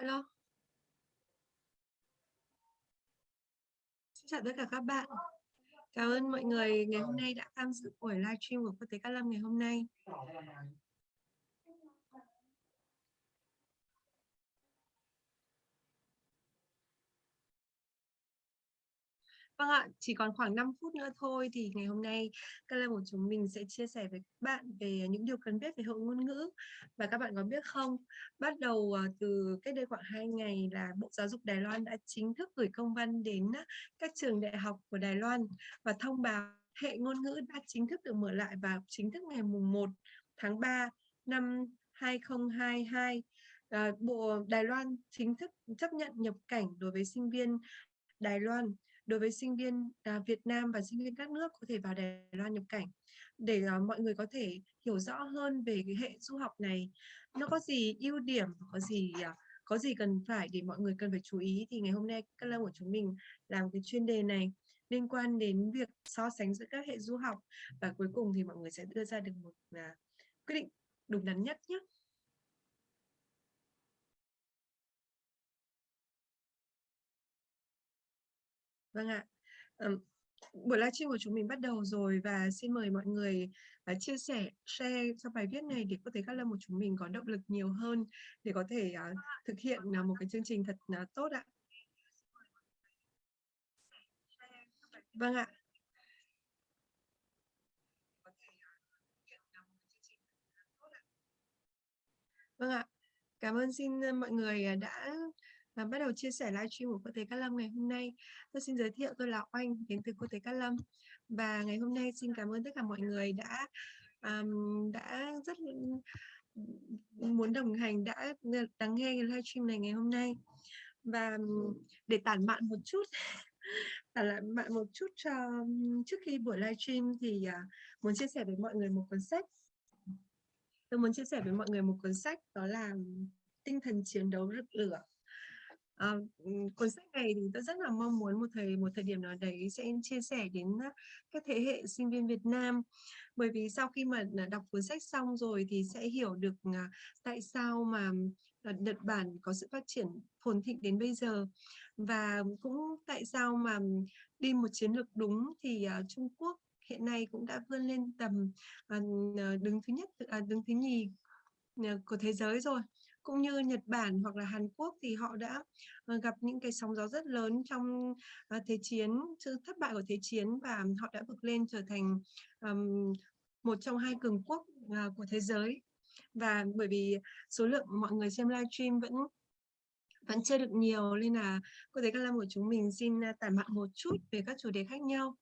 Alo. Xin chào tất cả các bạn. Cảm ơn mọi người ngày hôm nay đã tham dự buổi livestream của Quốc tế Cát Lâm ngày hôm nay. Vâng ạ, chỉ còn khoảng 5 phút nữa thôi thì ngày hôm nay các lớp của chúng mình sẽ chia sẻ với các bạn về những điều cần biết về hội ngôn ngữ. Và các bạn có biết không, bắt đầu ờ, từ cách đây khoảng 2 ngày là Bộ Giáo dục Đài Loan đã chính thức gửi công văn đến ờ, các trường đại học của Đài Loan và thông báo hệ ngôn ngữ đã chính thức được mở lại vào chính thức ngày mùng 1 tháng 3 năm 2022. Ờ, Bộ Đài Loan chính thức chấp nhận nhập cảnh đối với sinh viên Đài Loan đối với sinh viên à, Việt Nam và sinh viên các nước có thể vào Đài Loan nhập cảnh để à, mọi người có thể hiểu rõ hơn về cái hệ du học này nó có gì ưu điểm có gì à, có gì cần phải để mọi người cần phải chú ý thì ngày hôm nay các lớp của chúng mình làm cái chuyên đề này liên quan đến việc so sánh giữa các hệ du học và cuối cùng thì mọi người sẽ đưa ra được một à, quyết định đúng đắn nhất nhé. Vâng ạ. Um, buổi livestream của chúng mình bắt đầu rồi và xin mời mọi người uh, chia sẻ, share cho bài viết này để có thể các lâm của chúng mình có động lực nhiều hơn để có thể uh, thực hiện uh, một cái chương trình thật uh, tốt ạ. Vâng ạ. Vâng ạ. Cảm ơn xin mọi người đã và bắt đầu chia sẻ livestream của cô thầy Cát Lâm ngày hôm nay. Tôi xin giới thiệu tôi là Oanh đến từ cô thầy Cát Lâm. Và ngày hôm nay xin cảm ơn tất cả mọi người đã um, đã rất muốn đồng hành đã lắng nghe cái livestream này ngày hôm nay. Và để tản mạn một chút tản mạn một chút cho trước khi buổi livestream thì uh, muốn chia sẻ với mọi người một cuốn sách. Tôi muốn chia sẻ với mọi người một cuốn sách đó là tinh thần chiến đấu rực lửa. À, cuốn sách này thì tôi rất là mong muốn một thời một thời điểm nào đấy sẽ chia sẻ đến ờ, các thế hệ sinh viên Việt Nam. Bởi vì sau khi mà ờ, đọc cuốn sách xong rồi thì sẽ hiểu được tại sao mà Nhật Bản có sự phát triển phồn thịnh đến bây giờ. Và cũng tại sao mà đi một chiến lược đúng thì Trung Quốc hiện nay cũng đã vươn lên tầm đứng thứ nhất à, đứng thứ nhì của thế giới rồi cũng như Nhật Bản hoặc là Hàn Quốc thì họ đã ờ, gặp những cái sóng gió rất lớn trong ờ, thế chiến, sự thất bại của thế chiến và họ đã vượt lên trở thành um, một trong hai cường quốc uh, của thế giới. Và bởi vì số lượng mọi người xem livestream vẫn vẫn chưa được nhiều nên là cô thấy các lâm của chúng mình xin à, tản mạn một chút về các chủ đề khác nhau.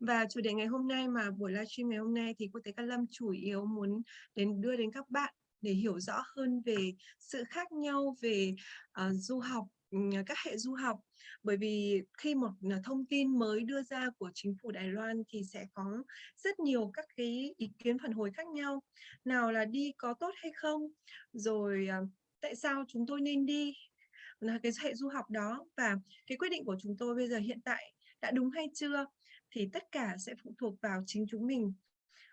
Và chủ đề ngày hôm nay mà buổi livestream ngày hôm nay thì cô thấy các lâm chủ yếu muốn đến đưa đến các bạn để hiểu rõ hơn về sự khác nhau về uh, du học các hệ du học. Bởi vì khi một ờ, thông tin mới đưa ra của chính phủ Đài Loan thì sẽ có rất nhiều các cái ý kiến phản hồi khác nhau. Nào là đi có tốt hay không? Rồi ờ, tại sao chúng tôi nên đi? Là cái hệ du học đó. Và cái quyết định của chúng tôi bây giờ hiện tại đã đúng hay chưa? Thì tất cả sẽ phụ thuộc vào chính chúng mình.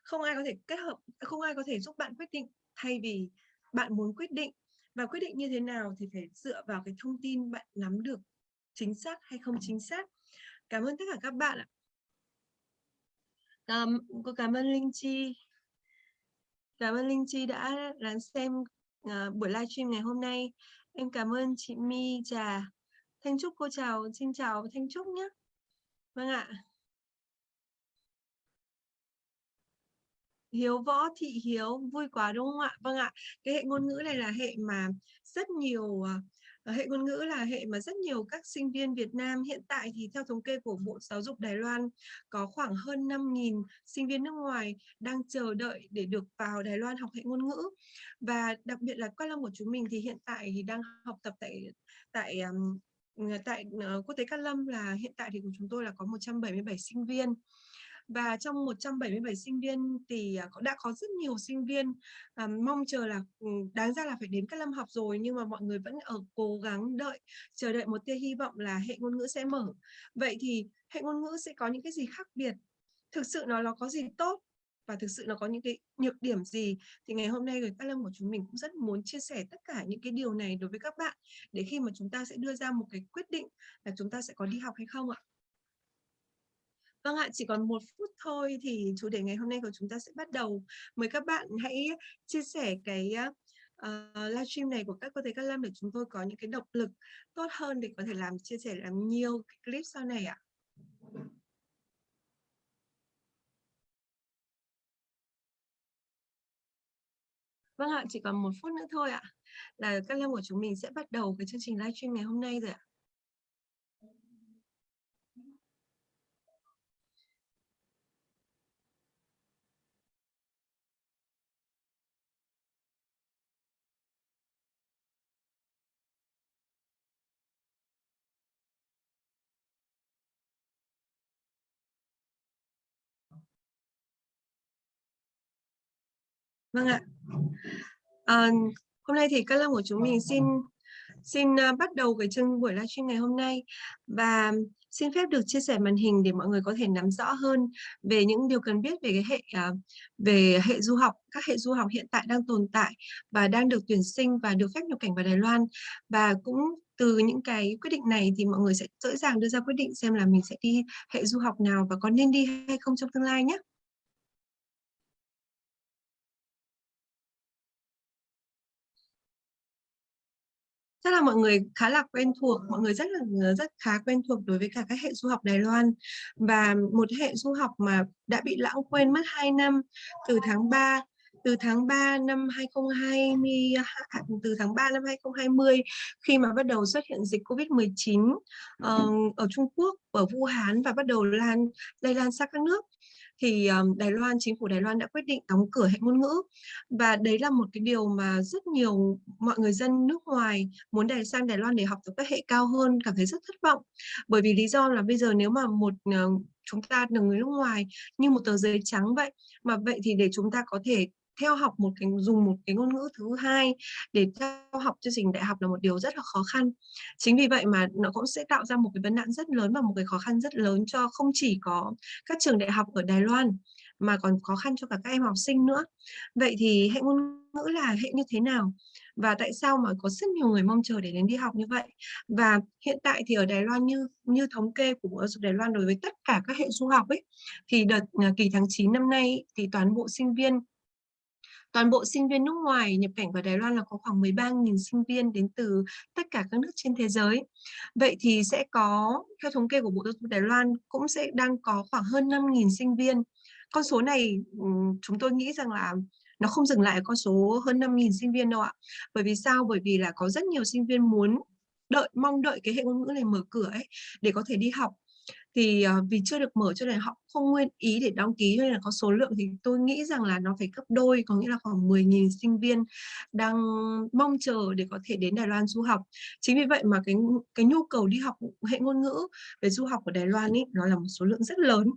Không ai có thể kết hợp không ai có thể giúp bạn quyết định thay vì bạn muốn quyết định và quyết định như thế nào thì phải dựa vào cái thông tin bạn nắm được chính xác hay không chính xác. Cảm ơn tất cả các bạn ạ. Cảm cô cảm ơn Linh Chi. Cảm ơn Linh Chi đã lắng xem uh, buổi livestream ngày hôm nay. Em cảm ơn chị My Trà. Thanh Trúc cô chào xin chào Thanh Trúc nhé. Vâng ạ. Hiếu Võ, Thị Hiếu, vui quá, đúng không ạ? Vâng ạ. Cái hệ ngôn ngữ này là hệ mà rất nhiều ờ, hệ ngôn ngữ là hệ mà rất nhiều các sinh viên Việt Nam hiện tại thì theo thống kê của Bộ Giáo dục Đài Loan có khoảng hơn 5.000 sinh viên nước ngoài đang chờ đợi để được vào Đài Loan học hệ ngôn ngữ và đặc biệt là các lâm của chúng mình thì hiện tại thì đang học tập tại tại tại ờ, quốc tế Cát Lâm là hiện tại thì của chúng tôi là có 177 sinh viên và trong 177 sinh viên thì à, đã có rất nhiều sinh viên à, mong chờ là ừ, đáng ra là phải đến các năm học rồi nhưng mà mọi người vẫn ở cố gắng đợi chờ đợi một tia hy vọng là hệ ngôn ngữ sẽ mở. Vậy thì hệ ngôn ngữ sẽ có những cái gì khác biệt? Thực sự nó nó có gì tốt và thực sự nó có những cái nhược điểm gì? Thì ngày hôm nay người các Lâm của chúng mình cũng rất muốn chia sẻ tất cả những cái điều này đối với các bạn để khi mà chúng ta sẽ đưa ra một cái quyết định là chúng ta sẽ có đi học hay không ạ. Vâng ạ, chỉ còn một phút thôi thì chủ đề ngày hôm nay của chúng ta sẽ bắt đầu. Mời các bạn hãy chia sẻ cái uh, livestream này của các cô thầy các Lâm để chúng tôi có những cái động lực tốt hơn để có thể làm chia sẻ làm nhiều cái clip sau này ạ. Vâng ạ, chỉ còn một phút nữa thôi ạ. Là các lâm của chúng mình sẽ bắt đầu cái chương trình livestream ngày hôm nay rồi ạ. Vâng ạ. À, hôm nay thì các lớp của chúng mình xin xin uh, bắt đầu cái chương buổi livestream ngày hôm nay và xin phép được chia sẻ màn hình để mọi người có thể nắm rõ hơn về những điều cần biết về cái hệ uh, về hệ du học các hệ du học hiện tại đang tồn tại và đang được tuyển sinh và được phép nhập cảnh vào Đài Loan và cũng từ những cái quyết định này thì mọi người sẽ dễ dàng đưa ra quyết định xem là mình sẽ đi hệ du học nào và có nên đi hay không trong tương lai nhé. Chắc là mọi người khá là quen thuộc mọi người rất là ờ, rất khá quen thuộc đối với cả các hệ du học Đài Loan. Và một hệ du học mà đã bị lãng quên mất 2 năm từ tháng 3 từ tháng 3 năm 2020 từ tháng 3 năm 2020 khi mà bắt đầu xuất hiện dịch Covid-19 uh, ờ, ở Trung Quốc ở Vũ Hán và bắt đầu lan lây lan sang các nước thì ờ, Đài Loan, chính phủ Đài Loan đã quyết định đóng cửa hệ ngôn ngữ. Và đấy là một cái điều mà rất nhiều mọi người dân nước ngoài muốn đài sang Đài Loan để học tập các hệ cao hơn, cảm thấy rất thất vọng. Bởi vì lý do là bây giờ nếu mà một ờ, chúng ta là người nước ngoài như một tờ giấy trắng vậy, mà vậy thì để chúng ta có thể theo học một cái, dùng một cái ngôn ngữ thứ hai để theo học chương trình đại học là một điều rất là khó khăn. Chính vì vậy mà nó cũng sẽ tạo ra một cái vấn nạn rất lớn và một cái khó khăn rất lớn cho không chỉ có các trường đại học ở Đài Loan mà còn khó khăn cho cả các em học sinh nữa. Vậy thì hệ ngôn ngữ là hệ như thế nào? Và tại sao mà có rất nhiều người mong chờ để đến đi học như vậy? Và hiện tại thì ở Đài Loan như như thống kê của Bộ Giáo dục Đài Loan đối với tất cả các hệ du học ấy, thì đợt à, kỳ tháng 9 năm nay thì toàn bộ sinh viên Toàn bộ sinh viên nước ngoài nhập cảnh vào Đài Loan là có khoảng 13.000 sinh viên đến từ tất cả các nước trên thế giới. Vậy thì sẽ có, theo thống kê của Bộ Giáo dục Đài Loan, cũng sẽ đang có khoảng hơn 5.000 sinh viên. Con số này chúng tôi nghĩ rằng là nó không dừng lại ở con số hơn 5.000 sinh viên đâu ạ. Bởi vì sao? Bởi vì là có rất nhiều sinh viên muốn đợi mong đợi cái hệ ngôn ngữ này mở cửa ấy để có thể đi học thì uh, vì chưa được mở cho nên họ không nguyên ý để đăng ký nên là có số lượng thì tôi nghĩ rằng là nó phải gấp đôi có nghĩa là khoảng 10.000 sinh viên đang mong chờ để có thể đến Đài Loan du học. Chính vì vậy mà cái cái nhu cầu đi học hệ ngôn ngữ về du học của Đài Loan ấy nó là một số lượng rất lớn.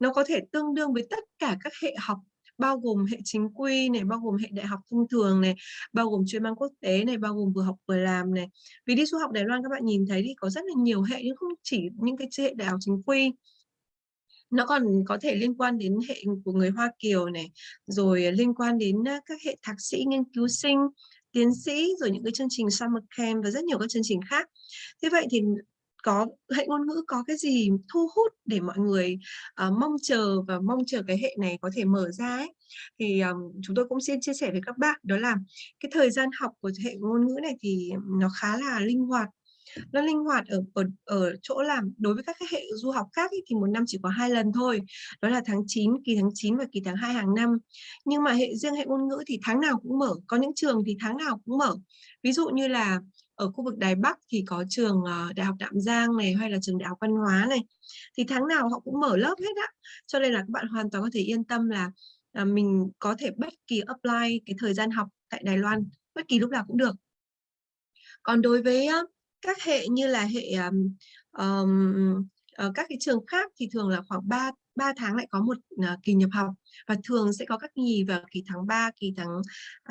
Nó có thể tương đương với tất cả các hệ học bao gồm hệ chính quy này, bao gồm hệ đại học thông thường này, bao gồm chuyên mang quốc tế này, bao gồm vừa học vừa làm này. Vì đi du học Đài Loan các bạn nhìn thấy thì có rất là nhiều hệ nhưng không chỉ những cái hệ đại học chính quy nó còn có thể liên quan đến hệ của người Hoa Kiều này, rồi liên quan đến các hệ thạc sĩ nghiên cứu sinh, tiến sĩ, rồi những cái chương trình summer camp và rất nhiều các chương trình khác. Thế vậy thì có hệ ngôn ngữ có cái gì thu hút để mọi người uh, mong chờ và mong chờ cái hệ này có thể mở ra ấy. thì um, chúng tôi cũng xin chia sẻ với các bạn đó là cái thời gian học của hệ ngôn ngữ này thì nó khá là linh hoạt. Nó linh hoạt ở ở, ở chỗ làm đối với các cái hệ du học khác ý, thì một năm chỉ có hai lần thôi đó là tháng 9 kỳ tháng 9 và kỳ tháng 2 hàng năm. Nhưng mà hệ riêng hệ ngôn ngữ thì tháng nào cũng mở có những trường thì tháng nào cũng mở. Ví dụ như là ở khu vực Đài Bắc thì có trường ờ, Đại học Đạm Giang này hay là trường Đại học Văn hóa này. Thì tháng nào họ cũng mở lớp hết á. Cho nên là các bạn hoàn toàn có thể yên tâm là à, mình có thể bất kỳ apply cái thời gian học tại Đài Loan bất kỳ lúc nào cũng được. Còn đối với các hệ như là hệ um, um, các cái trường khác thì thường là khoảng 3 3 tháng lại có một uh, kỳ nhập học. Và thường sẽ có các kỳ vào kỳ tháng 3, kỳ tháng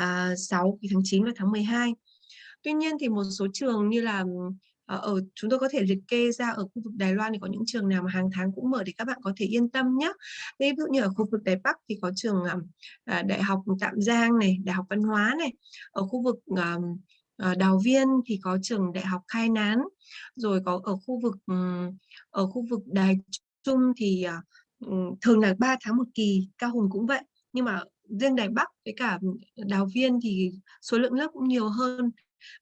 uh, 6, kỳ tháng 9 và tháng 12. Tuy nhiên thì một số trường như là ờ, ở chúng tôi có thể liệt kê ra ở khu vực Đài Loan thì có những trường nào mà hàng tháng cũng mở để các bạn có thể yên tâm nhé. Ví dụ như ở khu vực Đài Bắc thì có trường à, à, Đại học Tạm Giang này, Đại học Văn hóa này. Ở khu vực à, Đào Viên thì có trường Đại học Khai Nán. Rồi có ở khu vực ừ, ở khu vực Đài Trung thì à, ừ, thường là 3 tháng một kỳ, Cao Hùng cũng vậy. Nhưng mà riêng Đài Bắc với cả Đào Viên thì số lượng lớp cũng nhiều hơn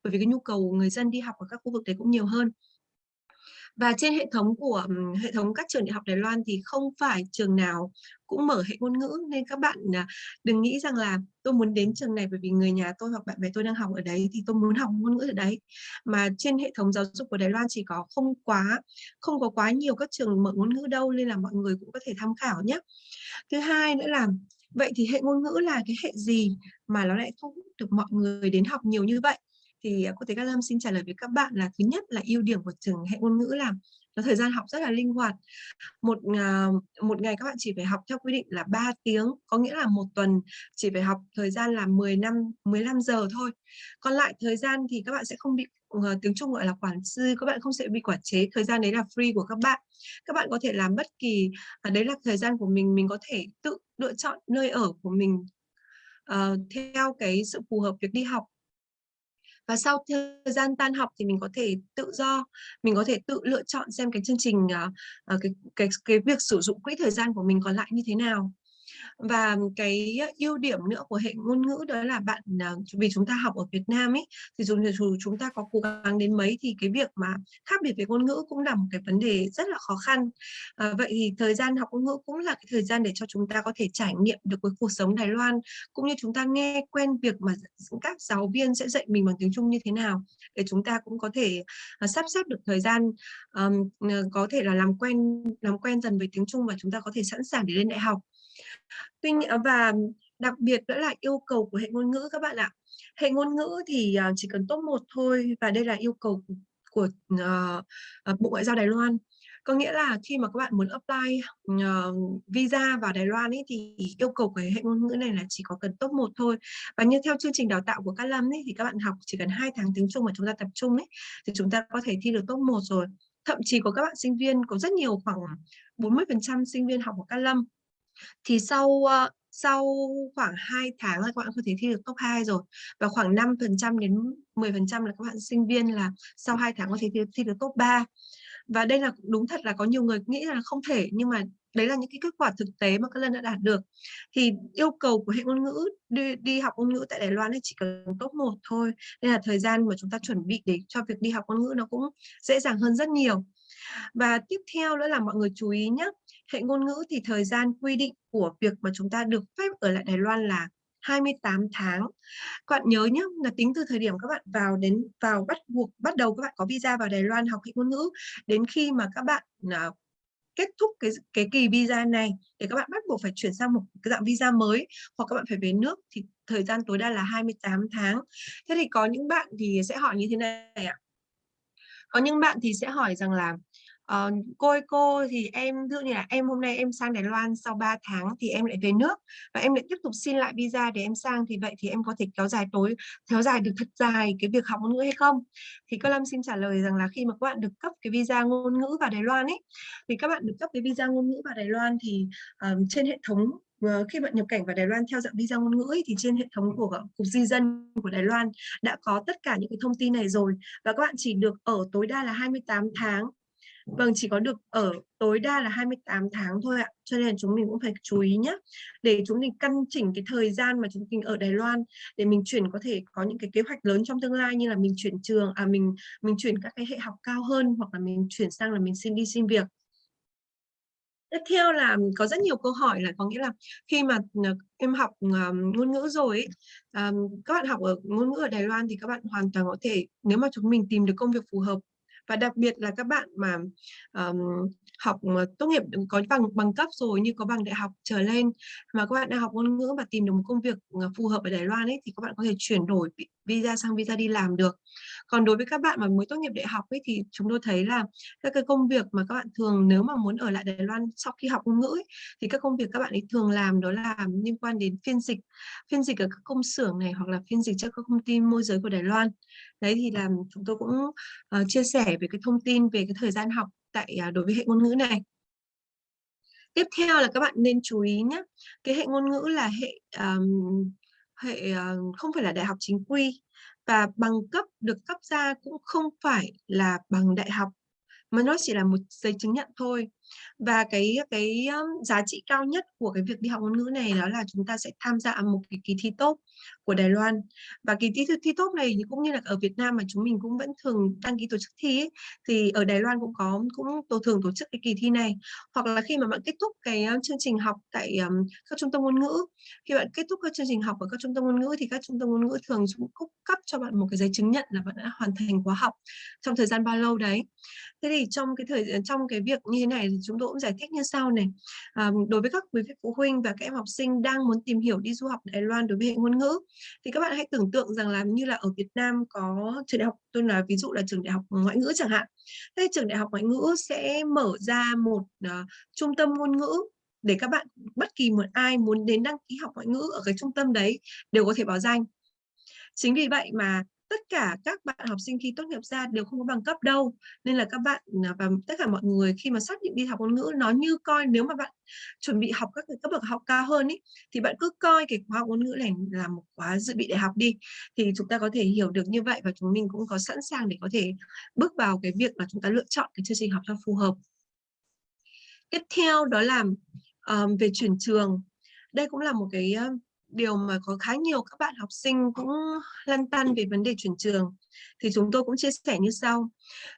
bởi vì cái nhu cầu người dân đi học ở các khu vực đấy cũng nhiều hơn. Và trên hệ thống của hệ thống các trường đại học Đài Loan thì không phải trường nào cũng mở hệ ngôn ngữ. Nên các bạn à, đừng nghĩ rằng là tôi muốn đến trường này bởi vì người nhà tôi hoặc bạn bè tôi đang học ở đấy thì tôi muốn học ngôn ngữ ở đấy. Mà trên hệ thống giáo dục của Đài Loan chỉ có không quá, không có quá nhiều các trường mở ngôn ngữ đâu, nên là mọi người cũng có thể tham khảo nhé. Thứ hai nữa là, vậy thì hệ ngôn ngữ là cái hệ gì mà nó lại thu hút được mọi người đến học nhiều như vậy? Thì à, cô thấy các Lâm xin trả lời với các bạn là thứ nhất là ưu điểm của trường hệ ngôn ngữ là nó thời gian học rất là linh hoạt. Một à, một ngày các bạn chỉ phải học theo quy định là 3 tiếng có nghĩa là một tuần chỉ phải học thời gian là 10 năm 15 giờ thôi. Còn lại thời gian thì các bạn sẽ không bị ờ, tiếng Trung gọi là quản sư các bạn không sẽ bị quản chế thời gian đấy là free của các bạn. Các bạn có thể làm bất kỳ à, đấy là thời gian của mình mình có thể tự lựa chọn nơi ở của mình uh, theo cái sự phù hợp việc đi học và sau thời gian tan học thì mình có thể tự do mình có thể tự lựa chọn xem cái chương trình uh, cái cái cái việc sử dụng quỹ thời gian của mình còn lại như thế nào và cái ưu điểm nữa của hệ ngôn ngữ đó là bạn à, vì chúng ta học ở Việt Nam ấy thì dù dù chúng ta có cố gắng đến mấy thì cái việc mà khác biệt về ngôn ngữ cũng là một cái vấn đề rất là khó khăn. À, vậy thì thời gian học ngôn ngữ cũng là cái thời gian để cho chúng ta có thể trải nghiệm được với cuộc sống Đài Loan cũng như chúng ta nghe quen việc mà các giáo viên sẽ dạy mình bằng tiếng Trung như thế nào để chúng ta cũng có thể uh, sắp xếp được thời gian um, có thể là làm quen làm quen dần với tiếng Trung và chúng ta có thể sẵn sàng để lên đại học. Tuy nhiên à, và đặc biệt nữa là yêu cầu của hệ ngôn ngữ các bạn ạ. Hệ ngôn ngữ thì à, chỉ cần top 1 thôi và đây là yêu cầu của uh, Bộ Ngoại giao Đài Loan. Có nghĩa là khi mà các bạn muốn apply uh, visa vào Đài Loan ấy, thì yêu cầu của hệ ngôn ngữ này là chỉ có cần top 1 thôi. Và như theo chương trình đào tạo của Cát Lâm ấy, thì các bạn học chỉ cần 2 tháng tiếng Trung mà chúng ta tập trung ấy, thì chúng ta có thể thi được top 1 rồi. Thậm chí có các bạn sinh viên, có rất nhiều khoảng 40% sinh viên học ở Cát Lâm thì sau ờ, sau khoảng 2 tháng là các bạn có thể thi được top 2 rồi. Và khoảng 5% đến 10% là các bạn sinh viên là sau 2 tháng có thể thi, thi được top 3 và đây là đúng thật là có nhiều người nghĩ là không thể nhưng mà đấy là những cái kết quả thực tế mà các lần đã đạt được. Thì yêu cầu của hệ ngôn ngữ đi, đi học ngôn ngữ tại Đài Loan chỉ cần top 1 thôi. Nên là thời gian mà chúng ta chuẩn bị để cho việc đi học ngôn ngữ nó cũng dễ dàng hơn rất nhiều. Và tiếp theo nữa là mọi người chú ý nhé hệ ngôn ngữ thì thời gian quy định của việc mà chúng ta được phép ở lại Đài Loan là 28 tháng. Các bạn nhớ nhé, là tính từ thời điểm các bạn vào đến vào bắt buộc bắt đầu các bạn có visa vào Đài Loan học hệ ngôn ngữ đến khi mà các bạn uh, kết thúc cái cái kỳ visa này để các bạn bắt buộc phải chuyển sang một cái dạng visa mới hoặc các bạn phải về nước thì thời gian tối đa là 28 tháng. Thế thì có những bạn thì sẽ hỏi như thế này ạ. Có những bạn thì sẽ hỏi rằng là Ờ, cô ơi cô thì em ví dụ như là em hôm nay em sang Đài Loan sau 3 tháng thì em lại về nước và em lại tiếp tục xin lại visa để em sang thì vậy thì em có thể kéo dài tối kéo dài được thật dài cái việc học ngôn ngữ hay không? Thì cô Lâm xin trả lời rằng là khi mà các bạn được cấp cái visa ngôn ngữ vào Đài Loan ấy thì các bạn được cấp cái visa ngôn ngữ vào Đài Loan thì um, trên hệ thống ờ, khi bạn nhập cảnh vào Đài Loan theo dạng visa ngôn ngữ ấy, thì trên hệ thống của cục di dân của Đài Loan đã có tất cả những cái thông tin này rồi và các bạn chỉ được ở tối đa là 28 tháng Vâng, chỉ có được ở tối đa là 28 tháng thôi ạ. Cho nên chúng mình cũng phải chú ý nhé. Để chúng mình căn chỉnh cái thời gian mà chúng mình ở Đài Loan để mình chuyển có thể có những cái kế hoạch lớn trong tương lai như là mình chuyển trường, à mình mình chuyển các cái hệ học cao hơn hoặc là mình chuyển sang là mình xin đi xin việc. Tiếp theo là có rất nhiều câu hỏi là có nghĩa là khi mà à, em học um, ngôn ngữ rồi um, các bạn học ở ngôn ngữ ở Đài Loan thì các bạn hoàn toàn có thể nếu mà chúng mình tìm được công việc phù hợp và đặc biệt là các bạn mà um, học mà tốt nghiệp có bằng bằng cấp rồi như có bằng đại học trở lên mà các bạn đang học ngôn ngữ và tìm được một công việc ờ, phù hợp ở Đài Loan ấy thì các bạn có thể chuyển đổi visa sang visa đi làm được còn đối với các bạn mà mới tốt nghiệp đại học ấy thì chúng tôi thấy là các cái công việc mà các bạn thường nếu mà muốn ở lại Đài Loan sau khi học ngôn ngữ ấy, thì các công việc các bạn ấy thường làm đó là liên quan đến phiên dịch phiên dịch ở các công xưởng này hoặc là phiên dịch cho các công ty môi giới của Đài Loan. Đấy thì là chúng tôi cũng uh, chia sẻ về cái thông tin về cái thời gian học tại uh, đối với hệ ngôn ngữ này. Tiếp theo là các bạn nên chú ý nhé cái hệ ngôn ngữ là hệ um, hệ uh, không phải là đại học chính quy và bằng cấp, được cấp ra cũng không phải là bằng đại học, mà nó chỉ là một giấy chứng nhận thôi và cái cái giá trị cao nhất của cái việc đi học ngôn ngữ này đó là chúng ta sẽ tham gia một cái kỳ thi tốt của Đài Loan. Và kỳ thi thi tốt này cũng như là ở Việt Nam mà chúng mình cũng vẫn thường đăng ký tổ chức thi ấy, thì ở Đài Loan cũng có cũng tổ thường tổ chức cái kỳ thi này. Hoặc là khi mà bạn kết thúc cái chương trình học tại um, các trung tâm ngôn ngữ khi bạn kết thúc các chương trình học ở các trung tâm ngôn ngữ thì các trung tâm ngôn ngữ thường cũng cung cấp cho bạn một cái giấy chứng nhận là bạn đã hoàn thành khóa học trong thời gian bao lâu đấy. Thế thì trong cái thời ờ, trong cái việc như thế này thì chúng tôi cũng giải thích như sau này. À, đối với các quý vị phụ huynh và các em học sinh đang muốn tìm hiểu đi du học Đài Loan đối với hệ ngôn ngữ thì các bạn hãy tưởng tượng rằng là như là ở Việt Nam có trường đại học tôi là ví dụ là trường đại học ngoại ngữ chẳng hạn. Thế trường đại học ngoại ngữ sẽ mở ra một uh, trung tâm ngôn ngữ để các bạn bất kỳ một ai muốn đến đăng ký học ngoại ngữ ở cái trung tâm đấy đều có thể báo danh. Chính vì vậy mà tất cả các bạn học sinh khi tốt nghiệp ra đều không có bằng cấp đâu. Nên là các bạn à, và tất cả mọi người khi mà xác định đi học ngôn ngữ nó như coi nếu mà bạn chuẩn bị học các cái cấp bậc học cao hơn ý, thì bạn cứ coi cái khóa học ngôn ngữ này là một khóa dự bị đại học đi. Thì chúng ta có thể hiểu được như vậy và chúng mình cũng có sẵn sàng để có thể bước vào cái việc là chúng ta lựa chọn cái chương trình học cho phù hợp. Tiếp theo đó là um, về chuyển trường. Đây cũng là một cái điều mà có khá nhiều các bạn học sinh cũng lăn tăn về vấn đề chuyển trường thì chúng tôi cũng chia sẻ như sau.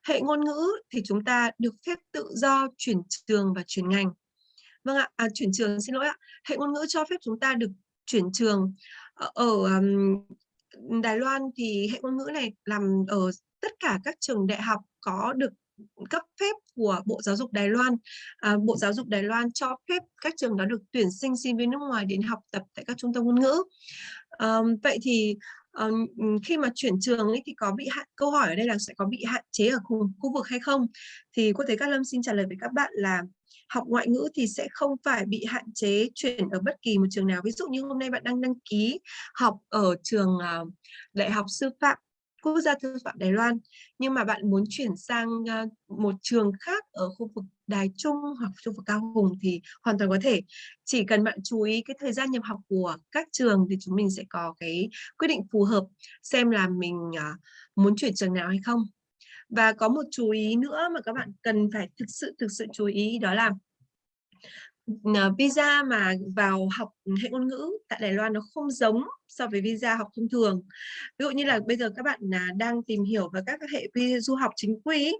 Hệ ngôn ngữ thì chúng ta được phép tự do chuyển trường và chuyển ngành. Vâng ạ, à, chuyển trường xin lỗi ạ. Hệ ngôn ngữ cho phép chúng ta được chuyển trường ờ, ở, ở um, Đài Loan thì hệ ngôn ngữ này làm ở tất cả các trường đại học có được cấp phép của Bộ Giáo dục Đài Loan. À, Bộ Giáo dục Đài Loan cho phép các trường đó được tuyển sinh sinh viên nước ngoài đến học tập tại các trung tâm ngôn ngữ. À, vậy thì um, khi mà chuyển trường ấy thì có bị hạn câu hỏi ở đây là sẽ có bị hạn chế ở khu, khu vực hay không? Thì Quốc tế Cát Lâm xin trả lời với các bạn là học ngoại ngữ thì sẽ không phải bị hạn chế chuyển ở bất kỳ một trường nào. Ví dụ như hôm nay bạn đang đăng ký học ở trường uh, Đại học Sư phạm quốc gia thư phạm Đài Loan. Nhưng mà bạn muốn chuyển sang ờ, một trường khác ở khu vực Đài Trung hoặc khu vực Cao Hùng thì hoàn toàn có thể. Chỉ cần bạn chú ý cái thời gian nhập học của các trường thì chúng mình sẽ có cái quyết định phù hợp xem là mình ờ, muốn chuyển trường nào hay không. Và có một chú ý nữa mà các bạn cần phải thực sự thực sự chú ý đó là visa mà vào học hệ ngôn ngữ tại Đài Loan nó không giống so với visa học thông thường. Ví dụ như là bây giờ các bạn là đang tìm hiểu về các hệ visa du học chính quy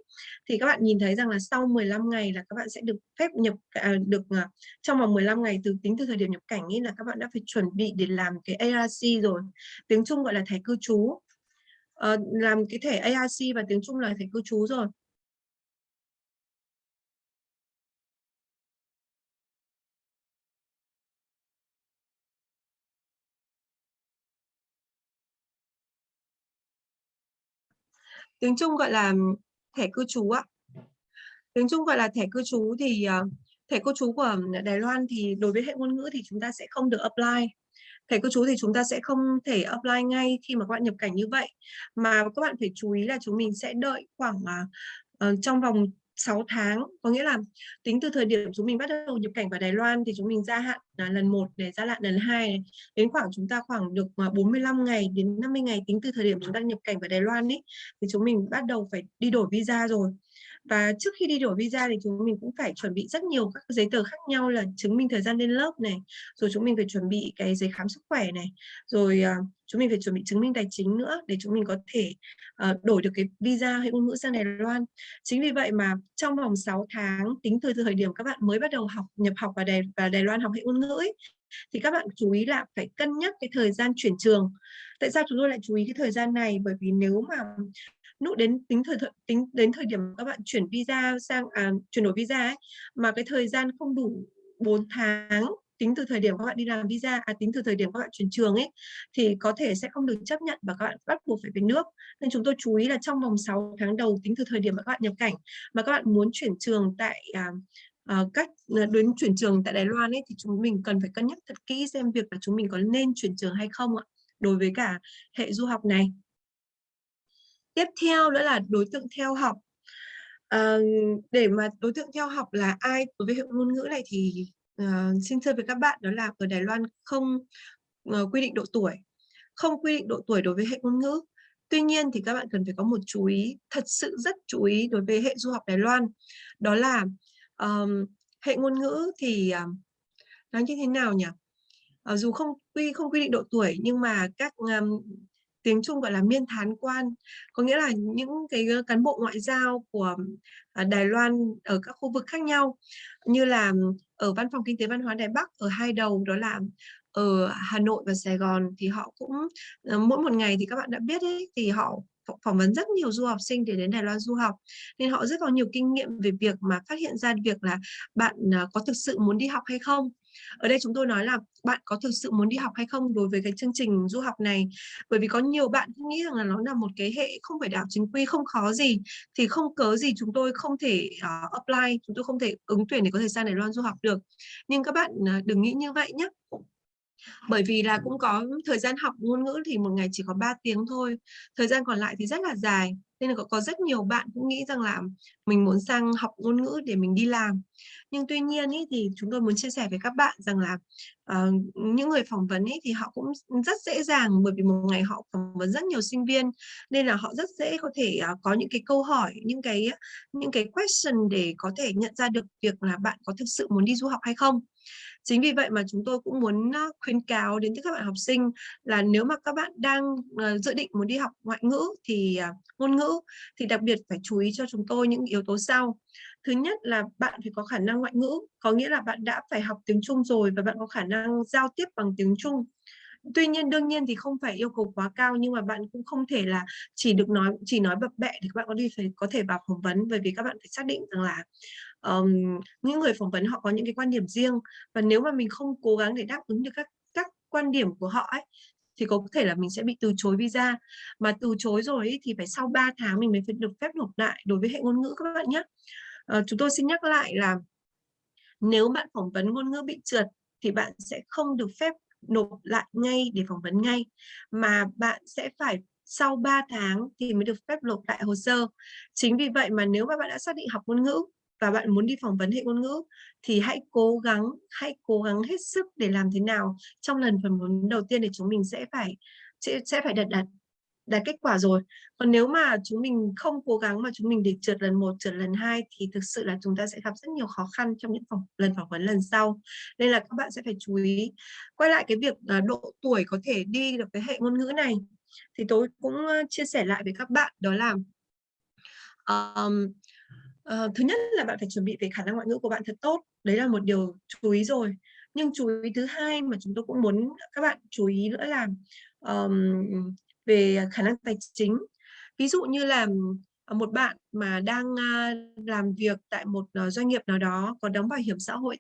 thì các bạn nhìn thấy rằng là sau 15 ngày là các bạn sẽ được phép nhập à, được à, trong vòng 15 ngày từ tính từ thời điểm nhập cảnh ấy là các bạn đã phải chuẩn bị để làm cái ARC rồi. Tiếng Trung gọi là thẻ cư trú. À, làm cái thẻ ARC và tiếng Trung là thẻ cư trú rồi. Tiếng Trung gọi là thẻ cư trú ạ. Tiếng Trung gọi là thẻ cư trú thì ờ, thẻ cư trú của Đài Loan thì đối với hệ ngôn ngữ thì chúng ta sẽ không được apply. Thẻ cư trú thì chúng ta sẽ không thể apply ngay khi mà các bạn nhập cảnh như vậy. Mà các bạn phải chú ý là chúng mình sẽ đợi khoảng uh, trong vòng 6 tháng có nghĩa là tính từ thời điểm chúng mình bắt đầu nhập cảnh vào Đài Loan thì chúng mình gia hạn là lần 1 để gia hạn lần 2 này. đến khoảng chúng ta khoảng được à, 45 ngày đến 50 ngày tính từ thời điểm chúng ta nhập cảnh vào Đài Loan ấy thì chúng mình bắt đầu phải đi đổi visa rồi và trước khi đi đổi visa thì chúng mình cũng phải chuẩn bị rất nhiều các giấy tờ khác nhau là chứng minh thời gian lên lớp này rồi chúng mình phải chuẩn bị cái giấy khám sức khỏe này rồi uh, chúng mình phải chuẩn bị chứng minh tài chính nữa để chúng mình có thể uh, đổi được cái visa hay ngôn ngữ sang Đài Loan. Chính vì vậy mà trong vòng 6 tháng tính từ thời điểm các bạn mới bắt đầu học nhập học vào Đài vào Đài Loan học hệ ngôn ngữ ấy, thì các bạn chú ý là phải cân nhắc cái thời gian chuyển trường. Tại sao chúng tôi lại chú ý cái thời gian này? Bởi vì nếu mà nút đến tính thời, thời tính đến thời điểm các bạn chuyển visa sang à, chuyển đổi visa ấy, mà cái thời gian không đủ 4 tháng tính từ thời điểm các bạn đi làm visa à tính từ thời điểm các bạn chuyển trường ấy thì có thể sẽ không được chấp nhận và các bạn bắt buộc phải về nước. Nên chúng tôi chú ý là trong vòng 6 tháng đầu tính từ thời điểm mà các bạn nhập cảnh mà các bạn muốn chuyển trường tại à, à, cách ờ, đến chuyển trường tại Đài Loan ấy thì chúng mình cần phải cân nhắc thật kỹ xem việc là chúng mình có nên chuyển trường hay không ạ đối với cả hệ du học này. Tiếp theo nữa là đối tượng theo học. À, để mà đối tượng theo học là ai đối với hệ ngôn ngữ này thì uh, xin thưa với các bạn đó là ở Đài Loan không uh, quy định độ tuổi không quy định độ tuổi đối với hệ ngôn ngữ Tuy nhiên thì các bạn cần phải có một chú ý, thật sự rất chú ý đối với hệ du học Đài Loan. Đó là um, hệ ngôn ngữ thì um, nói như thế nào nhỉ? Uh, dù không quy không quy định độ tuổi nhưng mà các um, tiếng Trung, gọi là, miên thán quan. Có nghĩa là những cái ờ, cán bộ ngoại giao của ờ, Đài Loan ở các khu vực khác nhau, như là ở văn phòng kinh tế văn hóa Đài Bắc ở hai đầu, đó là ở Hà Nội và Sài Gòn, thì họ cũng ờ, mỗi một ngày thì các bạn đã biết ấy, thì họ phỏng vấn rất nhiều du học sinh để đến Đài Loan du học. Nên họ rất có nhiều kinh nghiệm về việc mà phát hiện ra việc là bạn có thực sự muốn đi học hay không ở đây chúng tôi nói là bạn có thực sự muốn đi học hay không đối với cái chương trình du học này? Bởi vì có nhiều bạn nghĩ rằng là nó là một cái hệ không phải đại học chính quy không khó gì thì không cớ gì chúng tôi không thể uh, apply chúng tôi không thể ứng tuyển để có thể sang Đài Loan du học được. Nhưng các bạn uh, đừng nghĩ như vậy nhé bởi vì là cũng có thời gian học ngôn ngữ thì một ngày chỉ có 3 tiếng thôi thời gian còn lại thì rất là dài. Nên là có, có rất nhiều bạn cũng nghĩ rằng là mình muốn sang học ngôn ngữ để mình đi làm. Nhưng tuy nhiên ý, thì chúng tôi muốn chia sẻ với các bạn rằng là uh, những người phỏng vấn ý, thì họ cũng rất dễ dàng bởi vì một ngày họ phỏng vấn rất nhiều sinh viên nên là họ rất dễ có thể uh, có những cái câu hỏi những cái những cái question để có thể nhận ra được việc là bạn có thực sự muốn đi du học hay không. Chính vì vậy mà chúng tôi cũng muốn ờ, khuyến cáo đến các bạn học sinh là nếu mà các bạn đang ờ, dự định muốn đi học ngoại ngữ thì ờ, ngôn ngữ thì đặc biệt phải chú ý cho chúng tôi những yếu tố sau. Thứ nhất là bạn phải có khả năng ngoại ngữ, có nghĩa là bạn đã phải học tiếng Trung rồi và bạn có khả năng giao tiếp bằng tiếng Trung tuy nhiên đương nhiên thì không phải yêu cầu quá cao nhưng mà bạn cũng không thể là chỉ được nói chỉ nói bập bẹ thì các bạn có đi phải có thể vào phỏng vấn bởi vì các bạn phải xác định rằng là um, những người phỏng vấn họ có những cái quan điểm riêng và nếu mà mình không cố gắng để đáp ứng được các các quan điểm của họ ấy thì có thể là mình sẽ bị từ chối visa mà từ chối rồi ấy, thì phải sau 3 tháng mình mới phải được phép nộp lại đối với hệ ngôn ngữ các bạn nhé uh, ờ, chúng tôi xin nhắc lại là nếu bạn phỏng vấn ngôn ngữ bị trượt thì bạn sẽ không được phép nộp lại ngay để phỏng vấn ngay mà bạn sẽ phải sau 3 tháng thì mới được phép nộp lại hồ sơ. Chính vì vậy mà nếu mà bạn đã xác định học ngôn ngữ và bạn muốn đi phỏng vấn hệ ngôn ngữ thì hãy cố gắng hãy cố gắng hết sức để làm thế nào. Trong lần phỏng vấn đầu tiên thì chúng mình sẽ phải sẽ, sẽ phải đạt đạt đạt kết quả rồi. Còn nếu mà chúng mình không cố gắng mà chúng mình để trượt lần một trượt lần hai thì thực sự là chúng ta sẽ gặp rất nhiều khó khăn trong những phỏng, lần phỏng vấn lần sau. Nên là các bạn sẽ phải chú ý quay lại cái việc à, độ tuổi có thể đi được cái hệ ngôn ngữ này. Thì tôi cũng chia sẻ lại với các bạn đó là um, uh, thứ nhất là bạn phải chuẩn bị về khả năng ngoại ngữ của bạn thật tốt đấy là một điều chú ý rồi. Nhưng chú ý thứ hai mà chúng tôi cũng muốn các bạn chú ý nữa là um, về khả năng tài chính. Ví dụ như là ờ, một bạn mà đang làm việc tại một ờ, doanh nghiệp nào đó có đóng bảo hiểm xã hội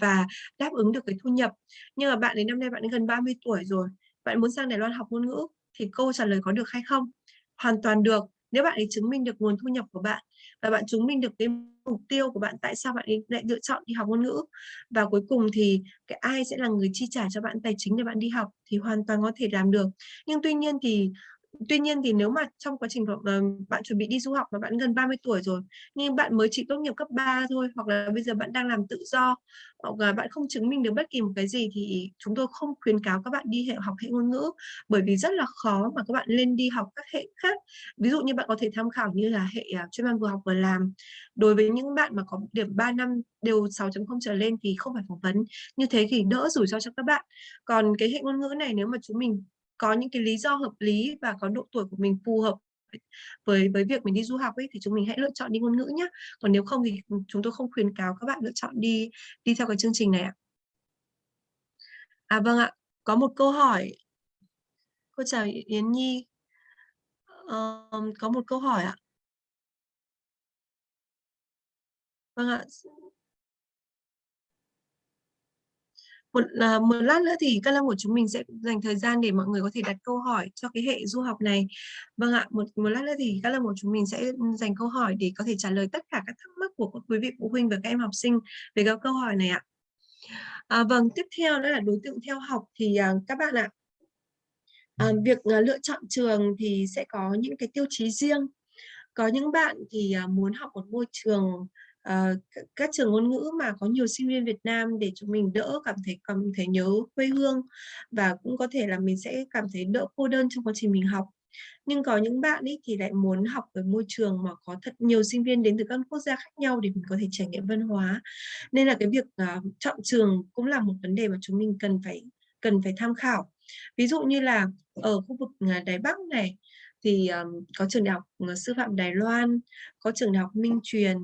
và đáp ứng được cái thu nhập nhưng mà bạn đến năm nay bạn đến gần 30 tuổi rồi bạn muốn sang Đài Loan học ngôn ngữ thì câu trả lời có được hay không? Hoàn toàn được nếu bạn ấy chứng minh được nguồn thu nhập của bạn và bạn chứng minh được cái mục tiêu của bạn, tại sao bạn ấy lại lựa chọn đi học ngôn ngữ? Và cuối cùng thì cái ai sẽ là người chi trả cho bạn tài chính để bạn đi học thì hoàn toàn có thể làm được. Nhưng tuy nhiên thì Tuy nhiên thì nếu mà trong quá trình ờ, bạn chuẩn bị đi du học và bạn gần 30 tuổi rồi, nhưng bạn mới chỉ tốt nghiệp cấp 3 thôi, hoặc là bây giờ bạn đang làm tự do, hoặc là bạn không chứng minh được bất kỳ một cái gì thì chúng tôi không khuyến cáo các bạn đi hệ, học hệ ngôn ngữ, bởi vì rất là khó mà các bạn lên đi học các hệ khác. Ví dụ như bạn có thể tham khảo như là hệ à, chuyên môn vừa học vừa làm. Đối với những bạn mà có điểm 3 năm đều 6.0 trở lên thì không phải phỏng vấn. Như thế thì đỡ rủi ro cho các bạn. Còn cái hệ ngôn ngữ này nếu mà chúng mình có những cái lý do hợp lý và có độ tuổi của mình phù hợp với với việc mình đi du học ấy thì chúng mình hãy lựa chọn đi ngôn ngữ nhé còn nếu không thì chúng tôi không khuyến cáo các bạn lựa chọn đi đi theo cái chương trình này ạ. À vâng ạ. Có một câu hỏi. Cô chào Yến Nhi. Um, có một câu hỏi ạ. Vâng ạ. Một, uh, một lát nữa thì các lâm của chúng mình sẽ dành thời gian để mọi người có thể đặt câu hỏi cho cái hệ du học này. Vâng ạ một một lát nữa thì các lâm của chúng mình sẽ dành câu hỏi để có thể trả lời tất cả các thắc mắc của quý vị phụ huynh và các em học sinh về các câu hỏi này ạ. À, vâng tiếp theo đó là đối tượng theo học thì uh, các bạn ạ. À, việc, à, lựa chọn trường thì sẽ có những cái tiêu chí riêng. Có những bạn thì, à, muốn học một môi trường, Ờ, các trường ngôn ngữ mà có nhiều sinh viên Việt Nam để chúng mình đỡ cảm thấy cảm thấy nhớ quê hương và cũng có thể là mình sẽ cảm thấy đỡ cô đơn trong quá trình mình học. Nhưng có những bạn ấy thì lại muốn học ở môi trường mà có thật nhiều sinh viên đến từ các quốc gia khác nhau để mình có thể trải nghiệm văn hóa. Nên là cái việc, uh, chọn trường cũng là một vấn đề mà chúng mình cần phải cần phải tham khảo. Ví dụ như là ở khu vực, ờ, Đài Bắc này thì, um, có trường Đại học, Sư phạm Đài Loan, có trường Đại học Minh Truyền,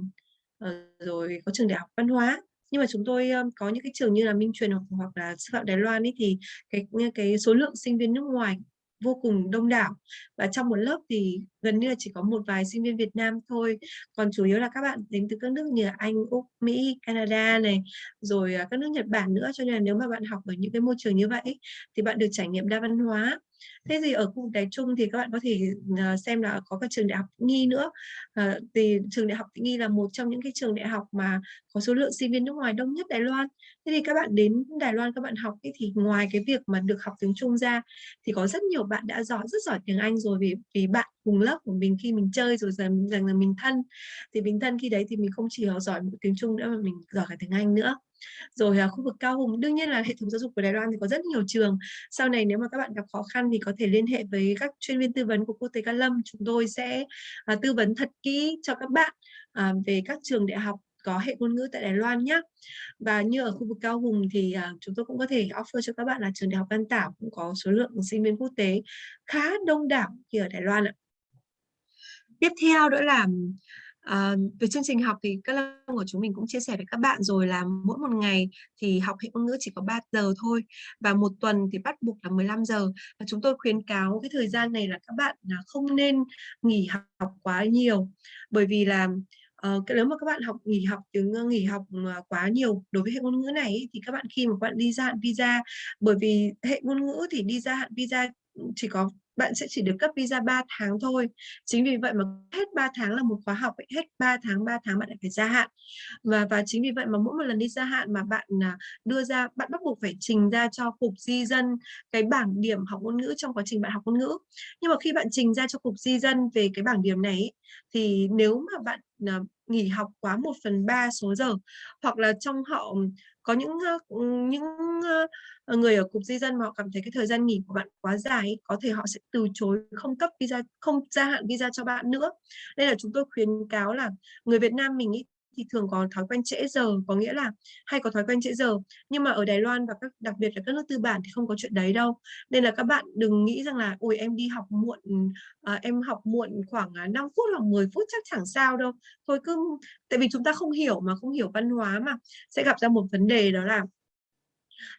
Ờ, rồi có trường Đại học Văn hóa. Nhưng mà chúng tôi, có những cái trường như là Minh Truyền hoặc hoặc là Sư phạm Đài Loan ấy thì cái, cái số lượng sinh viên nước ngoài vô cùng đông đảo và trong một lớp thì gần như là chỉ có một vài sinh viên Việt Nam thôi, còn chủ yếu là các bạn đến từ các nước như là Anh, Úc, Mỹ, Canada này, rồi, à, các nước Nhật Bản nữa. Cho nên là nếu mà bạn học ở những cái môi trường như vậy thì bạn được trải nghiệm đa văn hóa. Thế thì ở khu vực đại Trung thì các bạn có thể, ờ, xem là có các trường Đại học Nghi nữa. Ờ, thì trường Đại học Nghi là một trong những cái trường đại học mà có số lượng sinh viên nước ngoài đông nhất Đài Loan. Thế thì các bạn đến Đài Loan các bạn học ấy thì ngoài cái việc mà được học tiếng Trung ra thì có rất nhiều bạn đã giỏi rất giỏi tiếng Anh rồi vì vì bạn cùng lớp của mình khi mình chơi rồi dần dần là mình thân. Thì mình thân khi đấy thì mình không chỉ học giỏi tiếng Trung nữa mà mình giỏi cả tiếng Anh nữa. Rồi, à, khu vực Cao Hùng, đương nhiên là hệ thống giáo dục của Đài Loan thì có rất nhiều trường. Sau này nếu mà các bạn gặp khó khăn thì có thể liên hệ với các chuyên viên tư vấn của Quốc tế Ca Lâm. Chúng tôi sẽ, à, tư vấn thật kỹ cho các bạn, à, về các trường đại học có hệ ngôn ngữ tại Đài Loan nhé Và như ở khu vực Cao Hùng thì, à, chúng tôi cũng có thể offer cho các bạn là trường Đại học Văn Tảo cũng có số lượng sinh viên quốc tế khá đông đảo như ở Đài Loan ạ. Tiếp theo nữa là, À, về chương trình học thì các lớp của chúng mình cũng chia sẻ với các bạn rồi là mỗi một ngày thì học hệ ngôn ngữ chỉ có 3 giờ thôi và một tuần thì bắt buộc là 15 giờ. Và chúng tôi khuyến cáo cái thời gian này là các bạn là không nên nghỉ học quá nhiều, bởi vì là, Uh, nếu mà các bạn học nghỉ học tiếng nghỉ học, à, quá nhiều đối với hệ ngôn ngữ này thì các bạn khi mà các bạn đi gia hạn visa bởi vì hệ ngôn ngữ thì đi gia hạn visa, chỉ có bạn sẽ chỉ được cấp visa 3 tháng thôi. Chính vì vậy mà hết 3 tháng là một khóa học ấy, hết 3 tháng, 3 tháng bạn lại phải gia hạn. Và và chính vì vậy mà mỗi một lần đi gia hạn mà bạn, à, đưa ra bạn bắt buộc phải trình ra cho Cục Di dân cái bảng điểm học ngôn ngữ trong quá trình bạn học ngôn ngữ. Nhưng mà khi bạn trình ra cho Cục Di dân về cái bảng điểm này ấy, thì nếu mà bạn, à, nghỉ học quá 1/3 số giờ, hoặc là trong họ có những, những, ờ, người ở Cục Di dân mà họ cảm thấy cái thời gian nghỉ của bạn quá dài có thể họ sẽ từ chối không cấp visa không gia hạn visa cho bạn nữa. Nên là chúng tôi khuyến cáo là người Việt Nam mình ý, thì thường có thói quen trễ giờ, có nghĩa là hay có thói quen trễ giờ. Nhưng mà ở Đài Loan và các đặc biệt là các nước tư bản thì không có chuyện đấy đâu. Nên là các bạn đừng nghĩ rằng là "Ôi, em đi học muộn, à, em học muộn khoảng, à, 5 phút hoặc 10 phút chắc chẳng sao đâu." Thôi cứ tại vì chúng ta không hiểu mà, không hiểu văn hóa mà, sẽ gặp ra một vấn đề đó là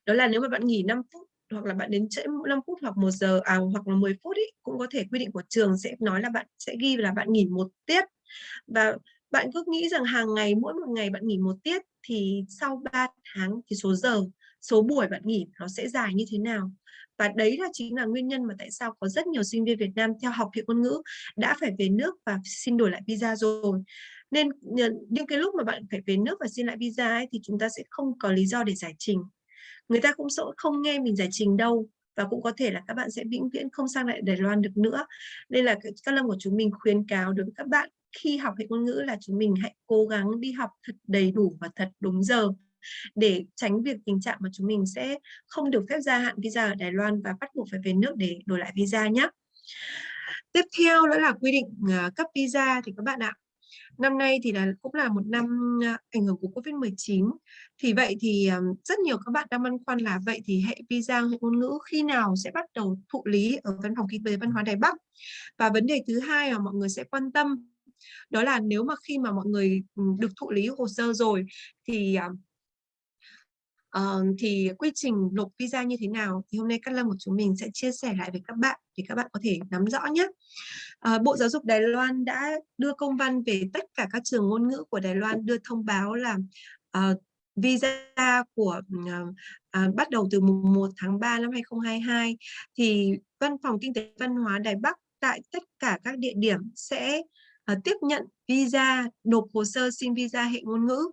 đó là nếu mà bạn nghỉ 5 phút hoặc là bạn đến trễ 5 phút hoặc 1 giờ à, hoặc là 10 phút ấy, cũng có thể quy định của trường sẽ nói là bạn sẽ ghi là bạn nghỉ một tiết. Và bạn cứ nghĩ rằng hàng ngày, mỗi một ngày bạn nghỉ một tiết thì sau 3 tháng thì số giờ, số buổi bạn nghỉ nó sẽ dài như thế nào. Và đấy là chính là nguyên nhân mà tại sao có rất nhiều sinh viên Việt Nam theo học hệ ngôn ngữ đã phải về nước và xin đổi lại visa rồi. Nên những cái lúc mà bạn phải về nước và xin lại visa ấy thì chúng ta sẽ không có lý do để giải trình. Người ta cũng sẽ không nghe mình giải trình đâu và cũng có thể là các bạn sẽ vĩnh viễn không sang lại Đài Loan được nữa. Nên là các Lâm của chúng mình khuyến cáo đối với các bạn khi học hệ ngôn ngữ là chúng mình hãy cố gắng đi học thật đầy đủ và thật đúng giờ để tránh việc tình trạng mà chúng mình sẽ không được phép gia hạn visa ở Đài Loan và bắt buộc phải về nước để đổi lại visa nhé. Tiếp theo đó là quy định, ờ, cấp visa thì các bạn ạ. Năm nay thì là cũng là một năm, ờ, ảnh hưởng của Covid-19. Thì vậy thì, ờ, rất nhiều các bạn đang băn khoăn là vậy thì hệ visa, hệ ngôn ngữ khi nào sẽ bắt đầu thụ lý ở Văn phòng Kinh tế Văn hóa Đài Bắc? Và vấn đề thứ hai mà mọi người sẽ quan tâm đó là nếu mà khi mà mọi người, ừ, được thụ lý hồ sơ rồi thì, Uh, thì quy trình nộp visa như thế nào? Thì hôm nay Cát Lâm của chúng mình sẽ chia sẻ lại với các bạn để các bạn có thể nắm rõ nhé. Uh, Bộ Giáo dục Đài Loan đã đưa công văn về tất cả các trường ngôn ngữ của Đài Loan đưa thông báo là, uh, visa của, uh, uh, bắt đầu từ mùng 1 tháng 3 năm 2022 thì Văn phòng Kinh tế Văn hóa Đài Bắc tại tất cả các địa điểm sẽ, Ờ, tiếp nhận visa, nộp hồ sơ xin visa hệ ngôn ngữ.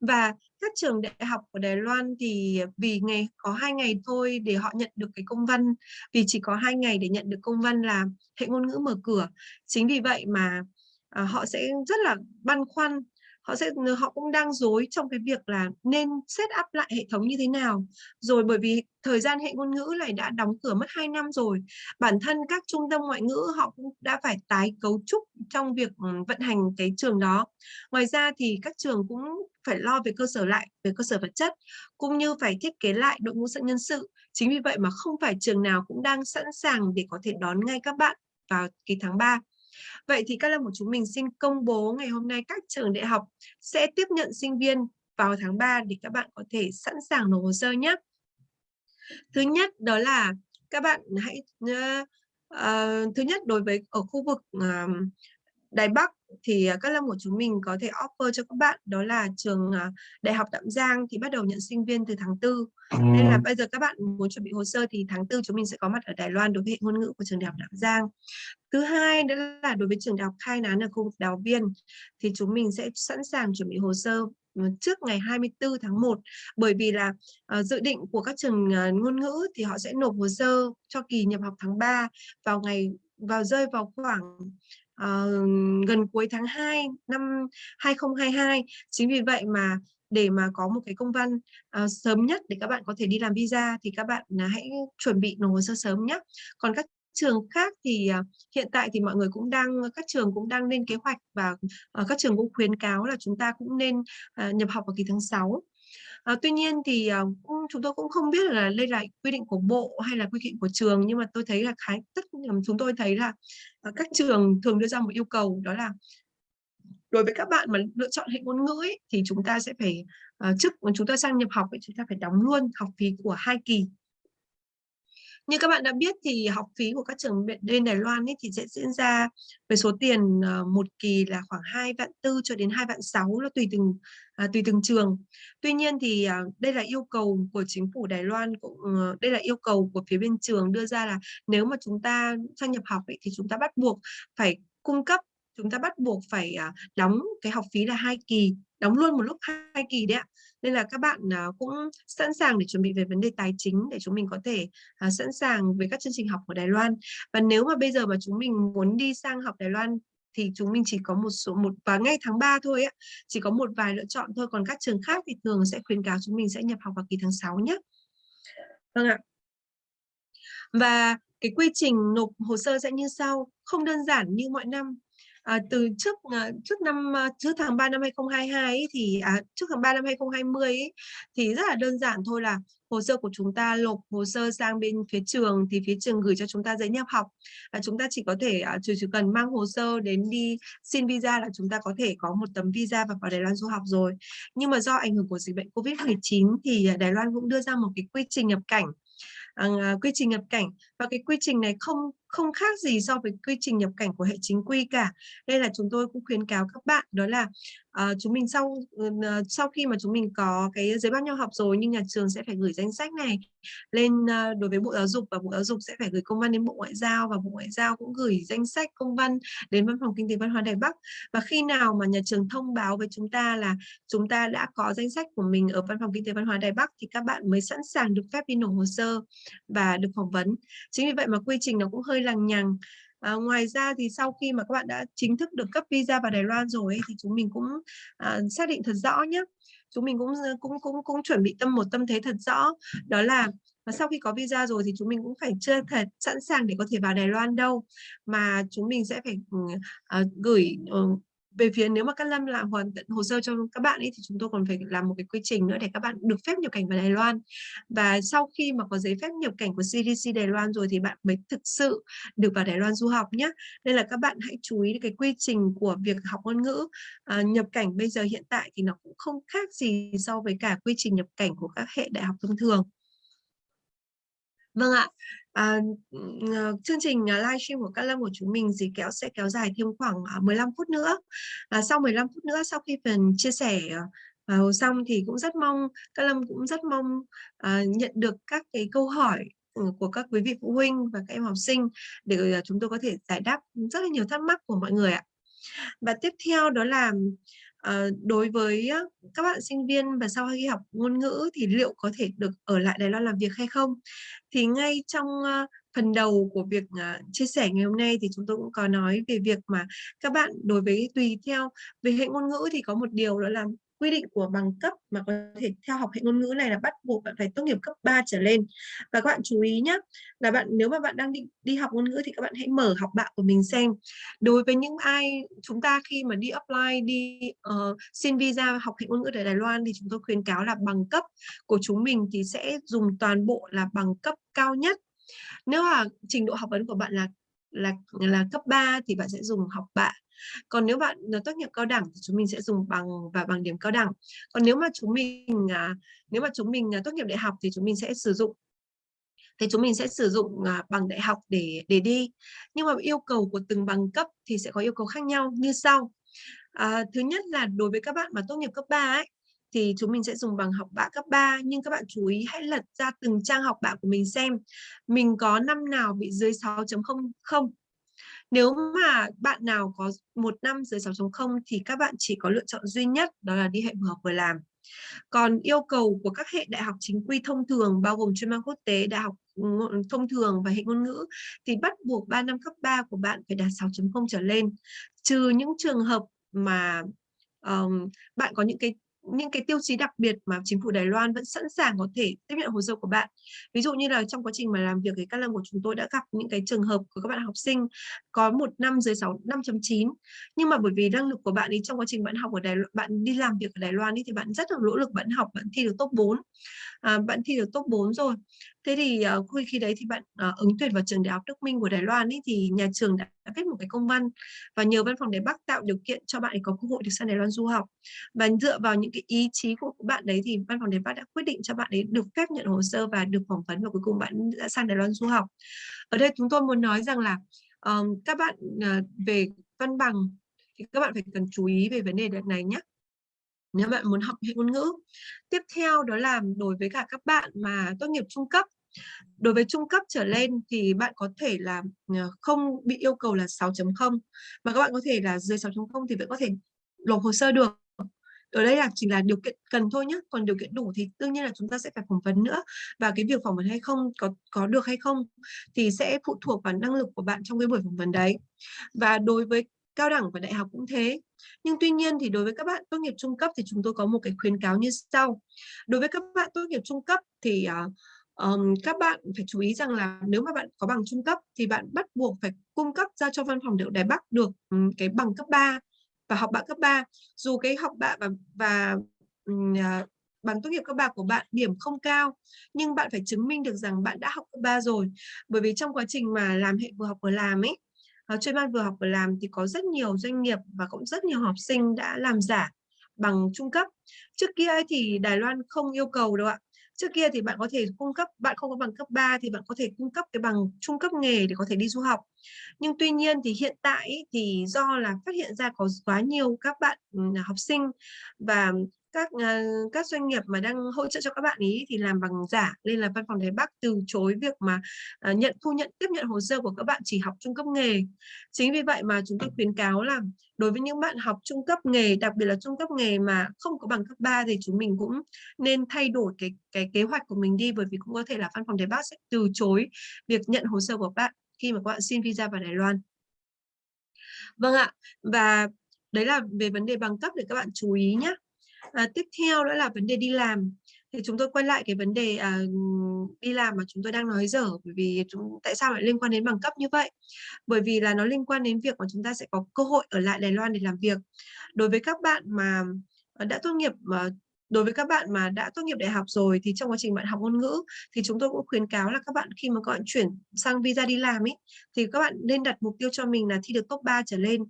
Và các trường đại học của Đài Loan thì vì ngày có hai ngày thôi để họ nhận được cái công văn, vì chỉ có hai ngày để nhận được công văn là hệ ngôn ngữ mở cửa. Chính vì vậy mà, à, họ sẽ rất là băn khoăn họ sẽ họ cũng đang dối trong cái việc là nên set up lại hệ thống như thế nào. Rồi bởi vì thời gian hệ ngôn ngữ này đã đóng cửa mất 2 năm rồi, bản thân các trung tâm ngoại ngữ họ cũng đã phải tái cấu trúc trong việc, ừ, vận hành cái trường đó. Ngoài ra thì các trường cũng phải lo về cơ sở lại, về cơ sở vật chất, cũng như phải thiết kế lại đội ngũ nhân sự. Chính vì vậy mà không phải trường nào cũng đang sẵn sàng để có thể đón ngay các bạn vào kỳ tháng 3. Vậy thì các lớp của chúng mình xin công bố ngày hôm nay các trường đại học sẽ tiếp nhận sinh viên vào tháng 3 để các bạn có thể sẵn sàng nộp hồ sơ nhé. Thứ nhất đó là các bạn hãy uh, uh, thứ nhất đối với ở khu vực uh, Đài Bắc thì các lâm của chúng mình có thể offer cho các bạn đó là trường Đại học Đạm Giang thì bắt đầu nhận sinh viên từ tháng 4. Nên là bây giờ các bạn muốn chuẩn bị hồ sơ thì tháng 4 chúng mình sẽ có mặt ở Đài Loan đối với hệ ngôn ngữ của trường Đại học Đạm Giang. Thứ hai nữa là đối với trường đại học khai nán ở khu vực Đào Viên thì chúng mình sẽ sẵn sàng chuẩn bị hồ sơ trước ngày 24 tháng 1 bởi vì là uh, dự định của các trường uh, ngôn ngữ thì họ sẽ nộp hồ sơ cho kỳ nhập học tháng 3 vào ngày vào rơi vào khoảng uh, gần cuối tháng 2 năm 2022. Chính vì vậy mà để mà có một cái công văn uh, sớm nhất để các bạn có thể đi làm visa thì các bạn uh, hãy chuẩn bị nộp hồ sơ sớm nhé. Còn các trường khác thì uh, hiện tại thì mọi người cũng đang các trường cũng đang lên kế hoạch và uh, các trường cũng khuyến cáo là chúng ta cũng nên uh, nhập học vào kỳ tháng 6. À, tuy nhiên thì uh, chúng tôi cũng không biết là đây là quy định của bộ hay là quy định của trường nhưng mà tôi thấy là khá tất chúng tôi thấy là à, các trường thường đưa ra một yêu cầu đó là đối với các bạn mà lựa chọn hệ ngôn ngữ ấy, thì chúng ta sẽ phải uh, trước chúng ta sang nhập học ấy, chúng ta phải đóng luôn học phí của hai kỳ như các bạn đã biết thì học phí của các trường bên Đài Loan ấy thì sẽ diễn ra với số tiền ờ, một kỳ là khoảng 2 vạn tư cho đến 2 vạn 6 là tùy từng à, tùy từng trường. Tuy nhiên thì à, đây là yêu cầu của chính phủ Đài Loan cũng ờ, đây là yêu cầu của phía bên trường đưa ra là nếu mà chúng ta sang nhập học ấy, thì chúng ta bắt buộc phải cung cấp chúng ta bắt buộc phải à, đóng cái học phí là hai kỳ, đóng luôn một lúc hai kỳ đấy ạ. Nên là các bạn à, cũng sẵn sàng để chuẩn bị về vấn đề tài chính để chúng mình có thể à, sẵn sàng với các chương trình học của Đài Loan. Và nếu mà bây giờ mà chúng mình muốn đi sang học Đài Loan thì chúng mình chỉ có một số, một và ngay tháng 3 thôi ạ. Chỉ có một vài lựa chọn thôi, còn các trường khác thì thường sẽ khuyến cáo chúng mình sẽ nhập học vào kỳ tháng 6 nhé vâng ạ. Và cái quy trình nộp hồ sơ sẽ như sau. Không đơn giản như mọi năm à, từ trước ờ, trước năm ờ, trước tháng 3 năm 2022 ấy, thì à, trước tháng 3 năm 2020 ấy, thì rất là đơn giản thôi là hồ sơ của chúng ta nộp hồ sơ sang bên phía trường thì phía trường gửi cho chúng ta giấy nhập học. Và chúng ta chỉ có thể à, chỉ, chỉ cần mang hồ sơ đến đi xin visa là chúng ta có thể có một tấm visa và vào Đài Loan du học rồi. Nhưng mà do ảnh hưởng của dịch bệnh Covid-19 thì à, Đài Loan cũng đưa ra một cái quy trình nhập cảnh à, à, quy trình nhập cảnh. Và cái quy trình này không không khác gì so với quy trình nhập cảnh của hệ chính quy cả. Đây là chúng tôi cũng khuyến cáo các bạn đó là uh, chúng mình sau uh, sau khi mà chúng mình có cái giấy báo nhau học rồi nhưng nhà trường sẽ phải gửi danh sách này lên uh, đối với Bộ Giáo dục và Bộ Giáo dục sẽ phải gửi công văn đến Bộ Ngoại giao và Bộ Ngoại giao cũng gửi danh sách công văn đến Văn phòng Kinh tế Văn hóa Đài Bắc và khi nào mà nhà trường thông báo với chúng ta là chúng ta đã có danh sách của mình ở Văn phòng Kinh tế Văn hóa Đài Bắc thì các bạn mới sẵn sàng được phép đi nộp hồ sơ và được phỏng vấn. Chính vì vậy mà quy trình nó cũng hơi lằng nhằng. À, ngoài ra thì sau khi mà các bạn đã chính thức được cấp visa vào Đài Loan rồi ấy, thì chúng mình cũng à, xác định thật rõ nhé. Chúng mình cũng ờ, cũng cũng cũng chuẩn bị tâm một tâm thế thật rõ. Đó là và sau khi có visa rồi thì chúng mình cũng phải chưa thật sẵn sàng để có thể vào Đài Loan đâu. Mà chúng mình sẽ phải uh, gửi uh, về phía nếu mà các lâm làm hoàn tận hồ sơ cho các bạn ấy thì chúng tôi còn phải làm một cái quy trình nữa để các bạn được phép nhập cảnh vào Đài Loan. Và sau khi mà có giấy phép nhập cảnh của CDC Đài Loan rồi thì bạn mới thực sự được vào Đài Loan du học nhé. Nên là các bạn hãy chú ý cái quy trình của việc học ngôn ngữ. À, nhập cảnh bây giờ hiện tại thì nó cũng không khác gì so với cả quy trình nhập cảnh của các hệ đại học thông thường. Vâng ạ, à, chương trình ờ, livestream của các lâm của chúng mình dì kéo sẽ kéo dài thêm khoảng 15 phút nữa. À, sau 15 phút nữa, sau khi phần chia sẻ uh, xong thì cũng rất mong, các lâm cũng rất mong à, nhận được các cái câu hỏi ừ, của các quý vị phụ huynh và các em học sinh để chúng tôi có thể giải đáp rất là nhiều thắc mắc của mọi người ạ. Và tiếp theo đó là Ờ, đối với các bạn sinh viên và sau khi học ngôn ngữ thì liệu có thể được ở lại Đài Loan làm việc hay không? Thì ngay trong phần đầu của việc à, chia sẻ ngày hôm nay thì chúng tôi cũng có nói về việc mà các bạn đối với tùy theo, về hệ ngôn ngữ thì có một điều đó là quy định của bằng cấp mà có thể theo học hệ ngôn ngữ này là bắt buộc bạn phải tốt nghiệp cấp 3 trở lên. Và các bạn chú ý nhé, là bạn nếu mà bạn đang định đi học ngôn ngữ thì các bạn hãy mở học bạ của mình xem. Đối với những ai chúng ta khi mà đi apply, đi uh, xin visa học hệ ngôn ngữ tại Đài Loan thì chúng tôi khuyến cáo là bằng cấp của chúng mình thì sẽ dùng toàn bộ là bằng cấp cao nhất. Nếu mà trình độ học vấn của bạn là là là cấp 3 thì bạn sẽ dùng học bạ còn nếu bạn ờ, tốt nghiệp cao đẳng thì chúng mình sẽ dùng bằng và bằng điểm cao đẳng. Còn nếu mà chúng mình à, nếu mà chúng mình à, tốt nghiệp đại học thì chúng mình sẽ sử dụng thì chúng mình sẽ sử dụng à, bằng đại học để để đi. Nhưng mà yêu cầu của từng bằng cấp thì sẽ có yêu cầu khác nhau. Như sau à, thứ nhất là đối với các bạn mà tốt nghiệp cấp 3 ấy thì chúng mình sẽ dùng bằng học bạ cấp 3 nhưng các bạn chú ý hãy lật ra từng trang học bạ của mình xem. Mình có năm nào bị dưới 6.0 không? Nếu mà bạn nào có một năm dưới 6.0 thì các bạn chỉ có lựa chọn duy nhất đó là đi hệ vừa học vừa làm. Còn yêu cầu của các hệ đại học chính quy thông thường bao gồm chuyên mang quốc tế, đại học ừ, thông thường và hệ ngôn ngữ thì bắt buộc 3 năm cấp 3 của bạn phải đạt 6.0 trở lên. Trừ những trường hợp mà um, bạn có những cái những cái tiêu chí đặc biệt mà chính phủ Đài Loan vẫn sẵn sàng có thể tiếp nhận hồ sơ của bạn. Ví dụ như là trong quá trình mà làm việc với các lần của chúng tôi đã gặp những cái trường hợp của các bạn học sinh có một năm dưới 6 5.9 nhưng mà bởi vì năng lực của bạn ấy trong quá trình bạn học ở Đài Loan, bạn đi làm việc ở Đài Loan ấy, thì bạn rất là nỗ lực bạn học bạn thi được top 4 à, bạn thi được top 4 rồi. Thế thì uh, khi đấy thì bạn ờ, ứng tuyển vào trường đại học Đức Minh của Đài Loan ấy, thì nhà trường đã, đã viết một cái công văn và nhờ văn phòng Đài Bắc tạo điều kiện cho bạn ấy có cơ hội được sang Đài Loan du học. Và dựa vào những cái ý chí của bạn đấy thì văn phòng Đài Bắc đã quyết định cho bạn ấy được phép nhận hồ sơ và được phỏng vấn và cuối cùng bạn đã sang Đài Loan du học. Ở đây chúng tôi muốn nói rằng là um, các bạn uh, về văn bằng thì các bạn phải cần chú ý về vấn đề này nhé nếu bạn muốn học hệ ngôn ngữ. Tiếp theo đó là đối với cả các bạn mà tốt nghiệp trung cấp. Đối với trung cấp trở lên thì bạn có thể là ờ, không bị yêu cầu là 6.0 mà các bạn có thể là dưới 6.0 thì vẫn có thể nộp hồ sơ được. Ở đây là chỉ là điều kiện cần thôi nhé, còn điều kiện đủ thì đương nhiên là chúng ta sẽ phải phỏng vấn nữa và cái việc phỏng vấn hay không có có được hay không thì sẽ phụ thuộc vào năng lực của bạn trong cái buổi phỏng vấn đấy. Và đối với cao đẳng và đại học cũng thế. Nhưng tuy nhiên thì đối với các bạn tốt nghiệp trung cấp thì chúng tôi có một cái khuyến cáo như sau. Đối với các bạn tốt nghiệp trung cấp thì uh, um, các bạn phải chú ý rằng là nếu mà bạn có bằng trung cấp thì bạn bắt buộc phải cung cấp ra cho văn phòng điệu Đài Bắc được um, cái bằng cấp 3 và học bạ cấp 3 dù cái học bạ và, và um, uh, bằng tốt nghiệp cấp 3 của bạn điểm không cao nhưng bạn phải chứng minh được rằng bạn đã học cấp 3 rồi. Bởi vì trong quá trình mà làm hệ vừa học vừa làm ấy Ờ, uh, chuyên ban vừa học vừa làm thì có rất nhiều doanh nghiệp và cũng rất nhiều học sinh đã làm giả bằng trung cấp. Trước kia thì Đài Loan không yêu cầu đâu ạ. Trước kia thì bạn có thể cung cấp bạn không có bằng cấp 3 thì bạn có thể cung cấp cái bằng trung cấp nghề để có thể đi du học. Nhưng tuy nhiên thì hiện tại thì do là phát hiện ra có quá nhiều các bạn ừ, học sinh và các uh, các doanh nghiệp mà đang hỗ trợ cho các bạn ý thì làm bằng giả nên là văn phòng Đài Bắc từ chối việc mà uh, nhận thu nhận tiếp nhận hồ sơ của các bạn chỉ học trung cấp nghề. Chính vì vậy mà chúng tôi khuyến cáo là đối với những bạn học trung cấp nghề đặc biệt là trung cấp nghề mà không có bằng cấp 3 thì chúng mình cũng nên thay đổi cái cái kế hoạch của mình đi bởi vì cũng có thể là văn phòng Đài Bắc sẽ từ chối việc nhận hồ sơ của bạn khi mà các bạn xin visa vào Đài Loan. Vâng ạ và đấy là về vấn đề bằng cấp để các bạn chú ý nhé à, tiếp theo nữa là vấn đề đi làm. Thì chúng tôi quay lại cái vấn đề à, đi làm mà chúng tôi đang nói dở bởi vì chúng tại sao lại liên quan đến bằng cấp như vậy? Bởi vì là nó liên quan đến việc mà chúng ta sẽ có cơ hội ở lại Đài Loan để làm việc. Đối với các bạn mà ờ, đã tốt nghiệp mà đối với các bạn mà đã tốt nghiệp đại học rồi thì trong quá trình bạn học ngôn ngữ thì chúng tôi cũng khuyến cáo là các bạn khi mà các bạn chuyển sang visa đi làm ấy thì các bạn nên đặt mục tiêu cho mình là thi được top 3 trở lên.